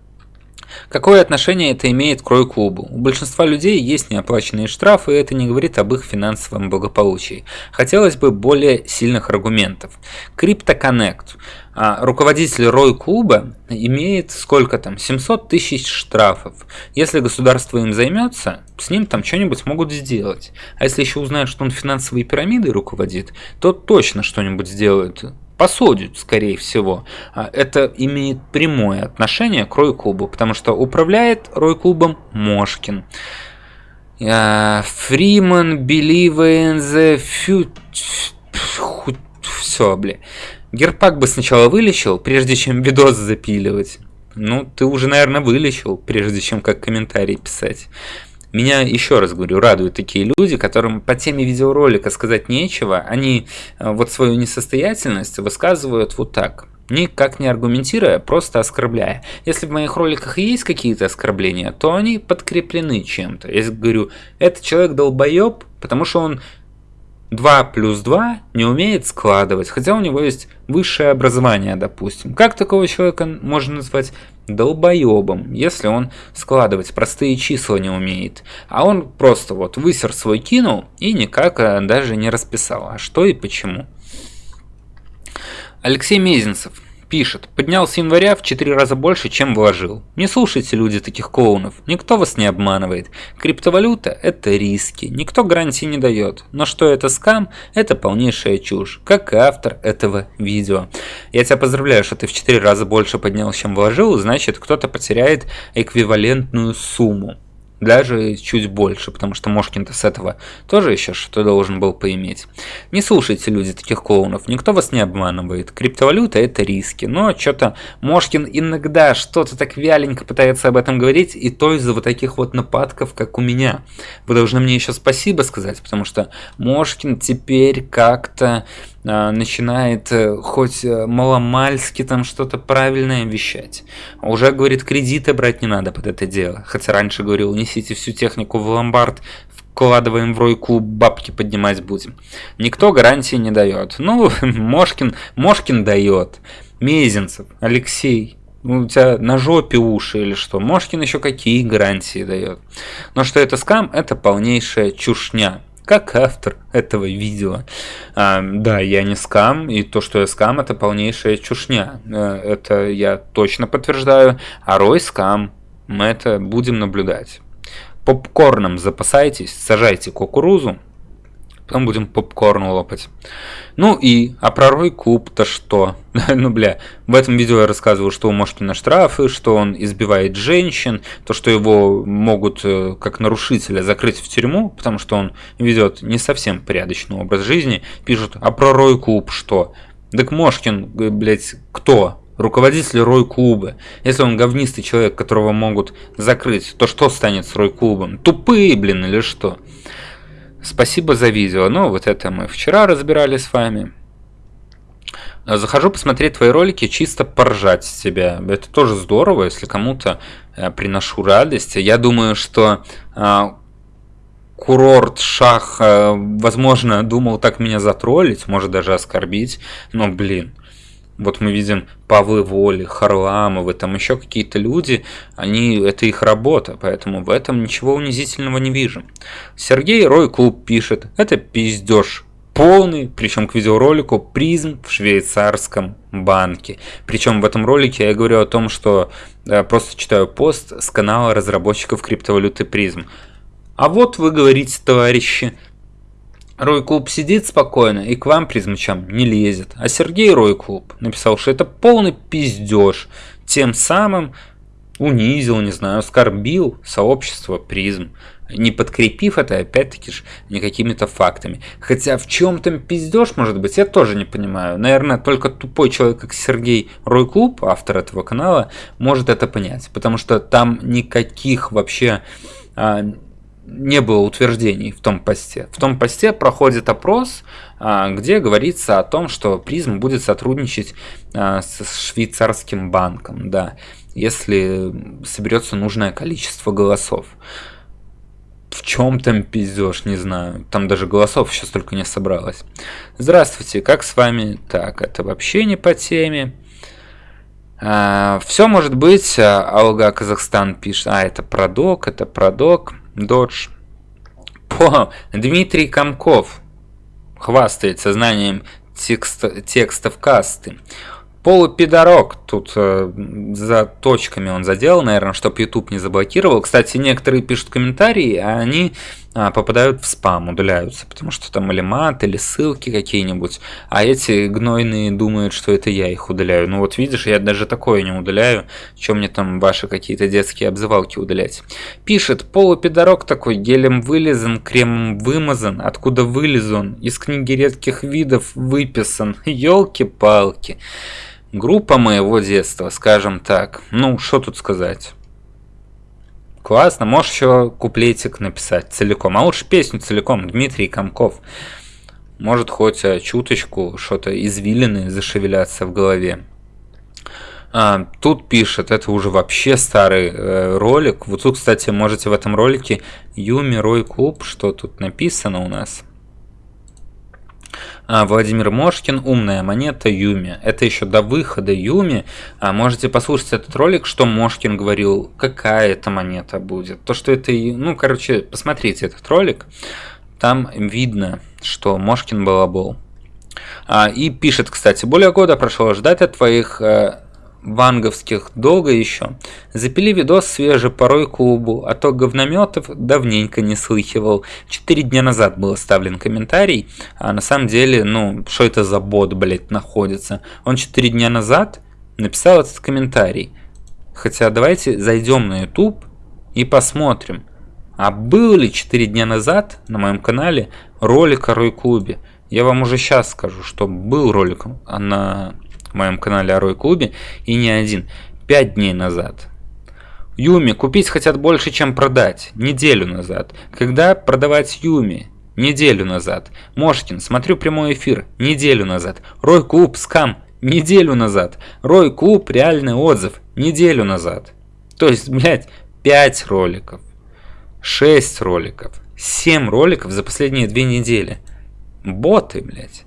Какое отношение это имеет к Рой-клубу? У большинства людей есть неоплаченные штрафы, и это не говорит об их финансовом благополучии. Хотелось бы более сильных аргументов. CryptoConnect. А руководитель Рой-клуба имеет сколько там? 700 тысяч штрафов. Если государство им займется, с ним там что-нибудь могут сделать. А если еще узнают, что он финансовой пирамидой руководит, то точно что-нибудь сделают посудят, скорее всего. А это имеет прямое отношение к Рой-клубу, потому что управляет Рой-клубом Мошкин. Фриман, Believe in. Все, бля. Герпак бы сначала вылечил, прежде чем видос запиливать. Ну, ты уже, наверное, вылечил, прежде чем как комментарий писать. Меня, еще раз говорю, радуют такие люди, которым по теме видеоролика сказать нечего, они э, вот свою несостоятельность высказывают вот так, никак не аргументируя, просто оскорбляя. Если в моих роликах есть какие-то оскорбления, то они подкреплены чем-то. Я говорю, этот человек долбоеб, потому что он 2 плюс 2 не умеет складывать, хотя у него есть высшее образование, допустим. Как такого человека можно назвать долбоебом, если он складывать простые числа не умеет? А он просто вот высер свой кинул и никак э, даже не расписал. А что и почему? Алексей Мезенцев пишет, поднял с января в 4 раза больше, чем вложил. Не слушайте, люди, таких клоунов, никто вас не обманывает. Криптовалюта – это риски, никто гарантии не дает. Но что это скам – это полнейшая чушь, как и автор этого видео. Я тебя поздравляю, что ты в 4 раза больше поднял, чем вложил, значит кто-то потеряет эквивалентную сумму даже чуть больше, потому что Мошкин-то с этого тоже еще что-то должен был поиметь. Не слушайте, люди, таких клоунов, никто вас не обманывает. Криптовалюта это риски, но что-то Мошкин иногда что-то так вяленько пытается об этом говорить, и то из-за вот таких вот нападков, как у меня. Вы должны мне еще спасибо сказать, потому что Мошкин теперь как-то начинает э, хоть э, маломальски там что-то правильное вещать. Уже говорит, кредиты брать не надо под это дело. Хотя раньше говорил, несите всю технику в ломбард, вкладываем в Рой-клуб, бабки поднимать будем. Никто гарантии не дает. Ну, <laughs> Мошкин, Мошкин дает. Мезенцев, Алексей, ну, у тебя на жопе уши или что? Мошкин еще какие гарантии дает. Но что это скам, это полнейшая чушня как автор этого видео. А, да, я не скам, и то, что я скам, это полнейшая чушня. Э, это я точно подтверждаю. А Рой скам, мы это будем наблюдать. Попкорном запасайтесь, сажайте кукурузу, Потом будем попкорн лопать. Ну и, а про Рой Куб-то что? <laughs> ну бля, в этом видео я рассказывал, что у Мошкина штрафы, что он избивает женщин, то, что его могут э, как нарушителя закрыть в тюрьму, потому что он ведет не совсем порядочный образ жизни. Пишут, а про Рой Куб что? Так Мошкин, э, блядь, кто? руководитель Рой-клуба. Если он говнистый человек, которого могут закрыть, то что станет с Рой-клубом? Тупые, блин, или что? Спасибо за видео. Ну, вот это мы вчера разбирали с вами. Захожу посмотреть твои ролики, чисто поржать с тебя. Это тоже здорово, если кому-то э, приношу радость. Я думаю, что э, курорт Шах, э, возможно, думал так меня затроллить, может даже оскорбить. Но, блин, вот мы видим Павлы Воли, Харламовы, там еще какие-то люди, они, это их работа, поэтому в этом ничего унизительного не вижу. Сергей Рой Клуб пишет, это пиздеж полный, причем к видеоролику призм в швейцарском банке. Причем в этом ролике я говорю о том, что я просто читаю пост с канала разработчиков криптовалюты призм. А вот вы говорите, товарищи, Рой Клуб сидит спокойно и к вам призмачам не лезет. А Сергей Рой Клуб написал, что это полный пиздеж. Тем самым унизил, не знаю, оскорбил сообщество призм, не подкрепив это, опять-таки же, не какими-то фактами. Хотя в чем там пиздеж, может быть, я тоже не понимаю. Наверное, только тупой человек, как Сергей Рой Клуб, автор этого канала, может это понять. Потому что там никаких вообще а, не было утверждений в том посте. В том посте проходит опрос, а, где говорится о том, что призм будет сотрудничать а, с швейцарским банком, да, если соберется нужное количество голосов. В чем там пиздеж, не знаю. Там даже голосов сейчас только не собралось. Здравствуйте, как с вами? Так, это вообще не по теме. А, все может быть. Алга Казахстан пишет. А, это продок, это продок. Додж. По Дмитрий Комков хвастается знанием текста, текстов касты. Полупидорок, тут э, за точками он задел, наверное, чтобы YouTube не заблокировал. Кстати, некоторые пишут комментарии, а они попадают в спам, удаляются, потому что там или мат, или ссылки какие-нибудь, а эти гнойные думают, что это я их удаляю. Ну вот видишь, я даже такое не удаляю, чем мне там ваши какие-то детские обзывалки удалять. Пишет, полупидорок такой, гелем вылезан, кремом вымазан, откуда вылез он, из книги редких видов выписан, елки-палки. Группа моего детства, скажем так. Ну, что тут сказать. Классно, можешь еще куплетик написать целиком. А лучше песню целиком, Дмитрий Комков. Может хоть э, чуточку что-то извилины зашевелятся в голове. А, тут пишет, это уже вообще старый э, ролик. Вот тут, кстати, можете в этом ролике Юми Рой Клуб, что тут написано у нас. А, Владимир Мошкин, умная монета Юми. Это еще до выхода Юми. А, можете послушать этот ролик, что Мошкин говорил, какая это монета будет. То, что это, ну, короче, посмотрите этот ролик. Там видно, что Мошкин балабол. А, и пишет, кстати, более года прошло ждать от твоих э, ванговских долго еще. Запили видос свежий порой клубу, а то говнометов давненько не слыхивал. Четыре дня назад был оставлен комментарий, а на самом деле, ну, что это за бот, блять, находится. Он четыре дня назад написал этот комментарий. Хотя давайте зайдем на YouTube и посмотрим, а был ли 4 дня назад на моем канале ролик о Рой-клубе. Я вам уже сейчас скажу, что был ролик на в моем канале Орой Клубе, и не один, пять дней назад. Юми купить хотят больше, чем продать, неделю назад. Когда продавать Юми? Неделю назад. Мошкин, смотрю прямой эфир, неделю назад. Рой Клуб, скам, неделю назад. Рой Клуб, реальный отзыв, неделю назад. То есть, блядь, 5 роликов, 6 роликов, 7 роликов за последние две недели. Боты, блядь.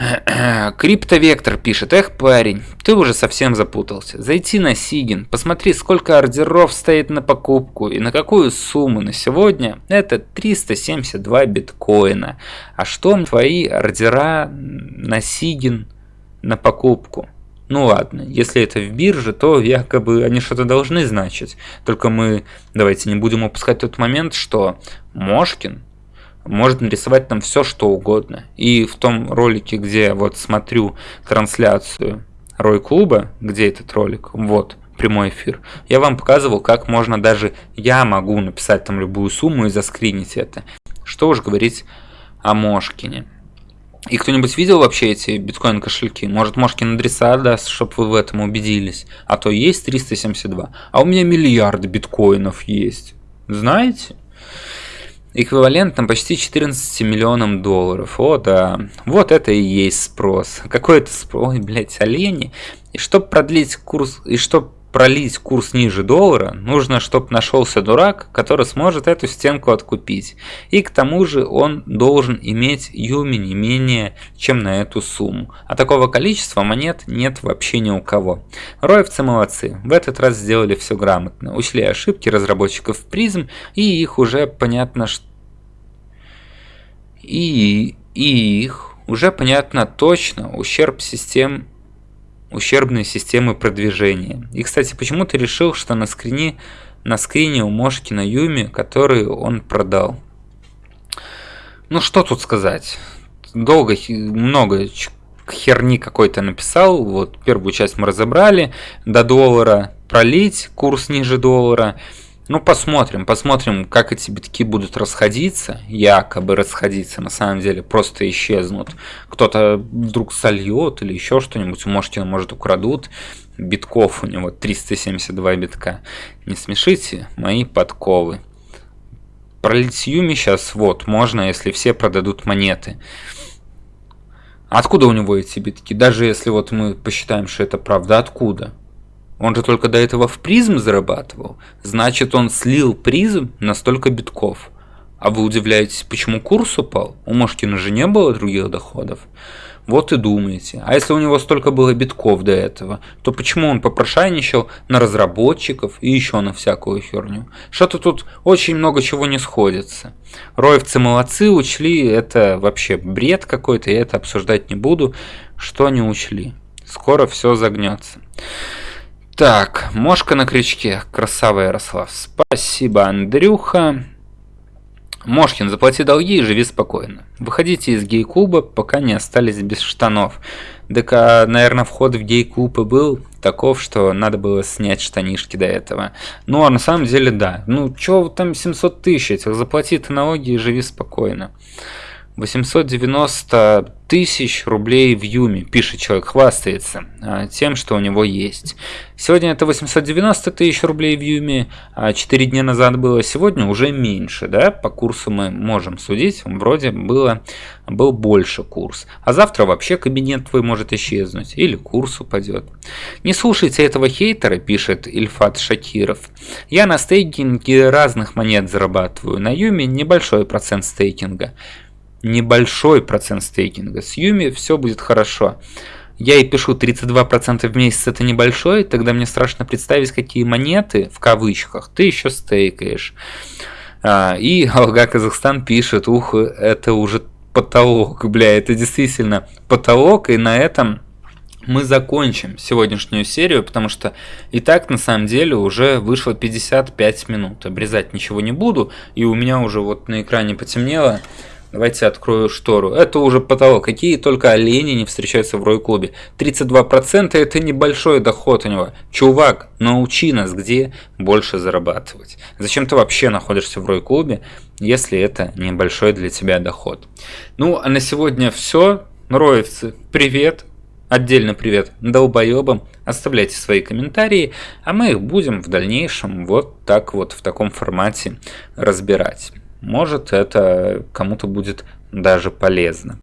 <clears throat> Криптовектор пишет, эх, парень, ты уже совсем запутался. Зайти на Сигин, посмотри, сколько ордеров стоит на покупку и на какую сумму на сегодня. Это 372 биткоина. А что твои ордера на Сигин на покупку? Ну ладно, если это в бирже, то якобы они что-то должны значить. Только мы давайте не будем упускать тот момент, что Мошкин может нарисовать там все что угодно. И в том ролике, где вот смотрю трансляцию Рой Клуба, где этот ролик, вот, прямой эфир, я вам показывал, как можно даже, я могу написать там любую сумму и заскринить это. Что уж говорить о Мошкине. И кто-нибудь видел вообще эти биткоин кошельки? Может, Мошкин адреса даст, чтобы вы в этом убедились? А то есть 372, а у меня миллиард биткоинов есть. Знаете? Эквивалентом почти 14 миллионам долларов. О, да. Вот это и есть спрос. Какой это спрос? Ой, блядь, олени. И чтобы продлить курс, и чтобы пролить курс ниже доллара, нужно, чтобы нашелся дурак, который сможет эту стенку откупить. И к тому же он должен иметь юми не менее, чем на эту сумму. А такого количества монет нет вообще ни у кого. Роевцы молодцы, в этот раз сделали все грамотно. Учли ошибки разработчиков призм, и их уже понятно, что и, и их уже понятно точно ущерб систем ущербные системы продвижения. И, кстати, почему ты решил, что на скрине, на скрине у Мошкина Юми, который он продал? Ну, что тут сказать? Долго, много херни какой-то написал. Вот первую часть мы разобрали. До доллара пролить, курс ниже доллара. Ну, посмотрим, посмотрим, как эти битки будут расходиться, якобы расходиться, на самом деле просто исчезнут. Кто-то вдруг сольет или еще что-нибудь, у может, украдут. Битков у него 372 битка. Не смешите мои подковы. Пролить Юми сейчас, вот, можно, если все продадут монеты. Откуда у него эти битки? Даже если вот мы посчитаем, что это правда, откуда? Он же только до этого в призм зарабатывал. Значит, он слил призм на столько битков. А вы удивляетесь, почему курс упал? У Мошкина же не было других доходов. Вот и думаете. А если у него столько было битков до этого, то почему он попрошайничал на разработчиков и еще на всякую херню? Что-то тут очень много чего не сходится. Роевцы молодцы, учли, это вообще бред какой-то, я это обсуждать не буду. Что они учли? Скоро все загнется. Так, мошка на крючке. Красава Ярослав. Спасибо, Андрюха. Мошкин, заплати долги и живи спокойно. Выходите из гей-клуба, пока не остались без штанов. Так, наверное, вход в гей-клуб и был таков, что надо было снять штанишки до этого. Ну, а на самом деле, да. Ну, чё там 700 тысяч этих? Заплати ты налоги и живи спокойно. 890 тысяч рублей в Юме, пишет человек, хвастается а, тем, что у него есть. Сегодня это 890 тысяч рублей в Юме, а 4 дня назад было, сегодня уже меньше, да, по курсу мы можем судить, вроде было, был больше курс. А завтра вообще кабинет твой может исчезнуть, или курс упадет. Не слушайте этого хейтера, пишет Ильфат Шакиров. Я на стейкинге разных монет зарабатываю, на Юме небольшой процент стейкинга небольшой процент стейкинга. С Юми все будет хорошо. Я и пишу 32% в месяц это небольшой, тогда мне страшно представить, какие монеты, в кавычках, ты еще стейкаешь. А, и <laughs> Алга Казахстан пишет, ух, это уже потолок, бля, это действительно потолок, и на этом мы закончим сегодняшнюю серию, потому что и так на самом деле уже вышло 55 минут. Обрезать ничего не буду, и у меня уже вот на экране потемнело. Давайте открою штору. Это уже потолок. Какие только олени не встречаются в Рой-клубе. 32% это небольшой доход у него. Чувак, научи нас, где больше зарабатывать. Зачем ты вообще находишься в Рой-клубе, если это небольшой для тебя доход. Ну, а на сегодня все. Роевцы, привет. Отдельно привет долбоебам. Оставляйте свои комментарии, а мы их будем в дальнейшем вот так вот в таком формате разбирать. Может это кому-то будет даже полезно.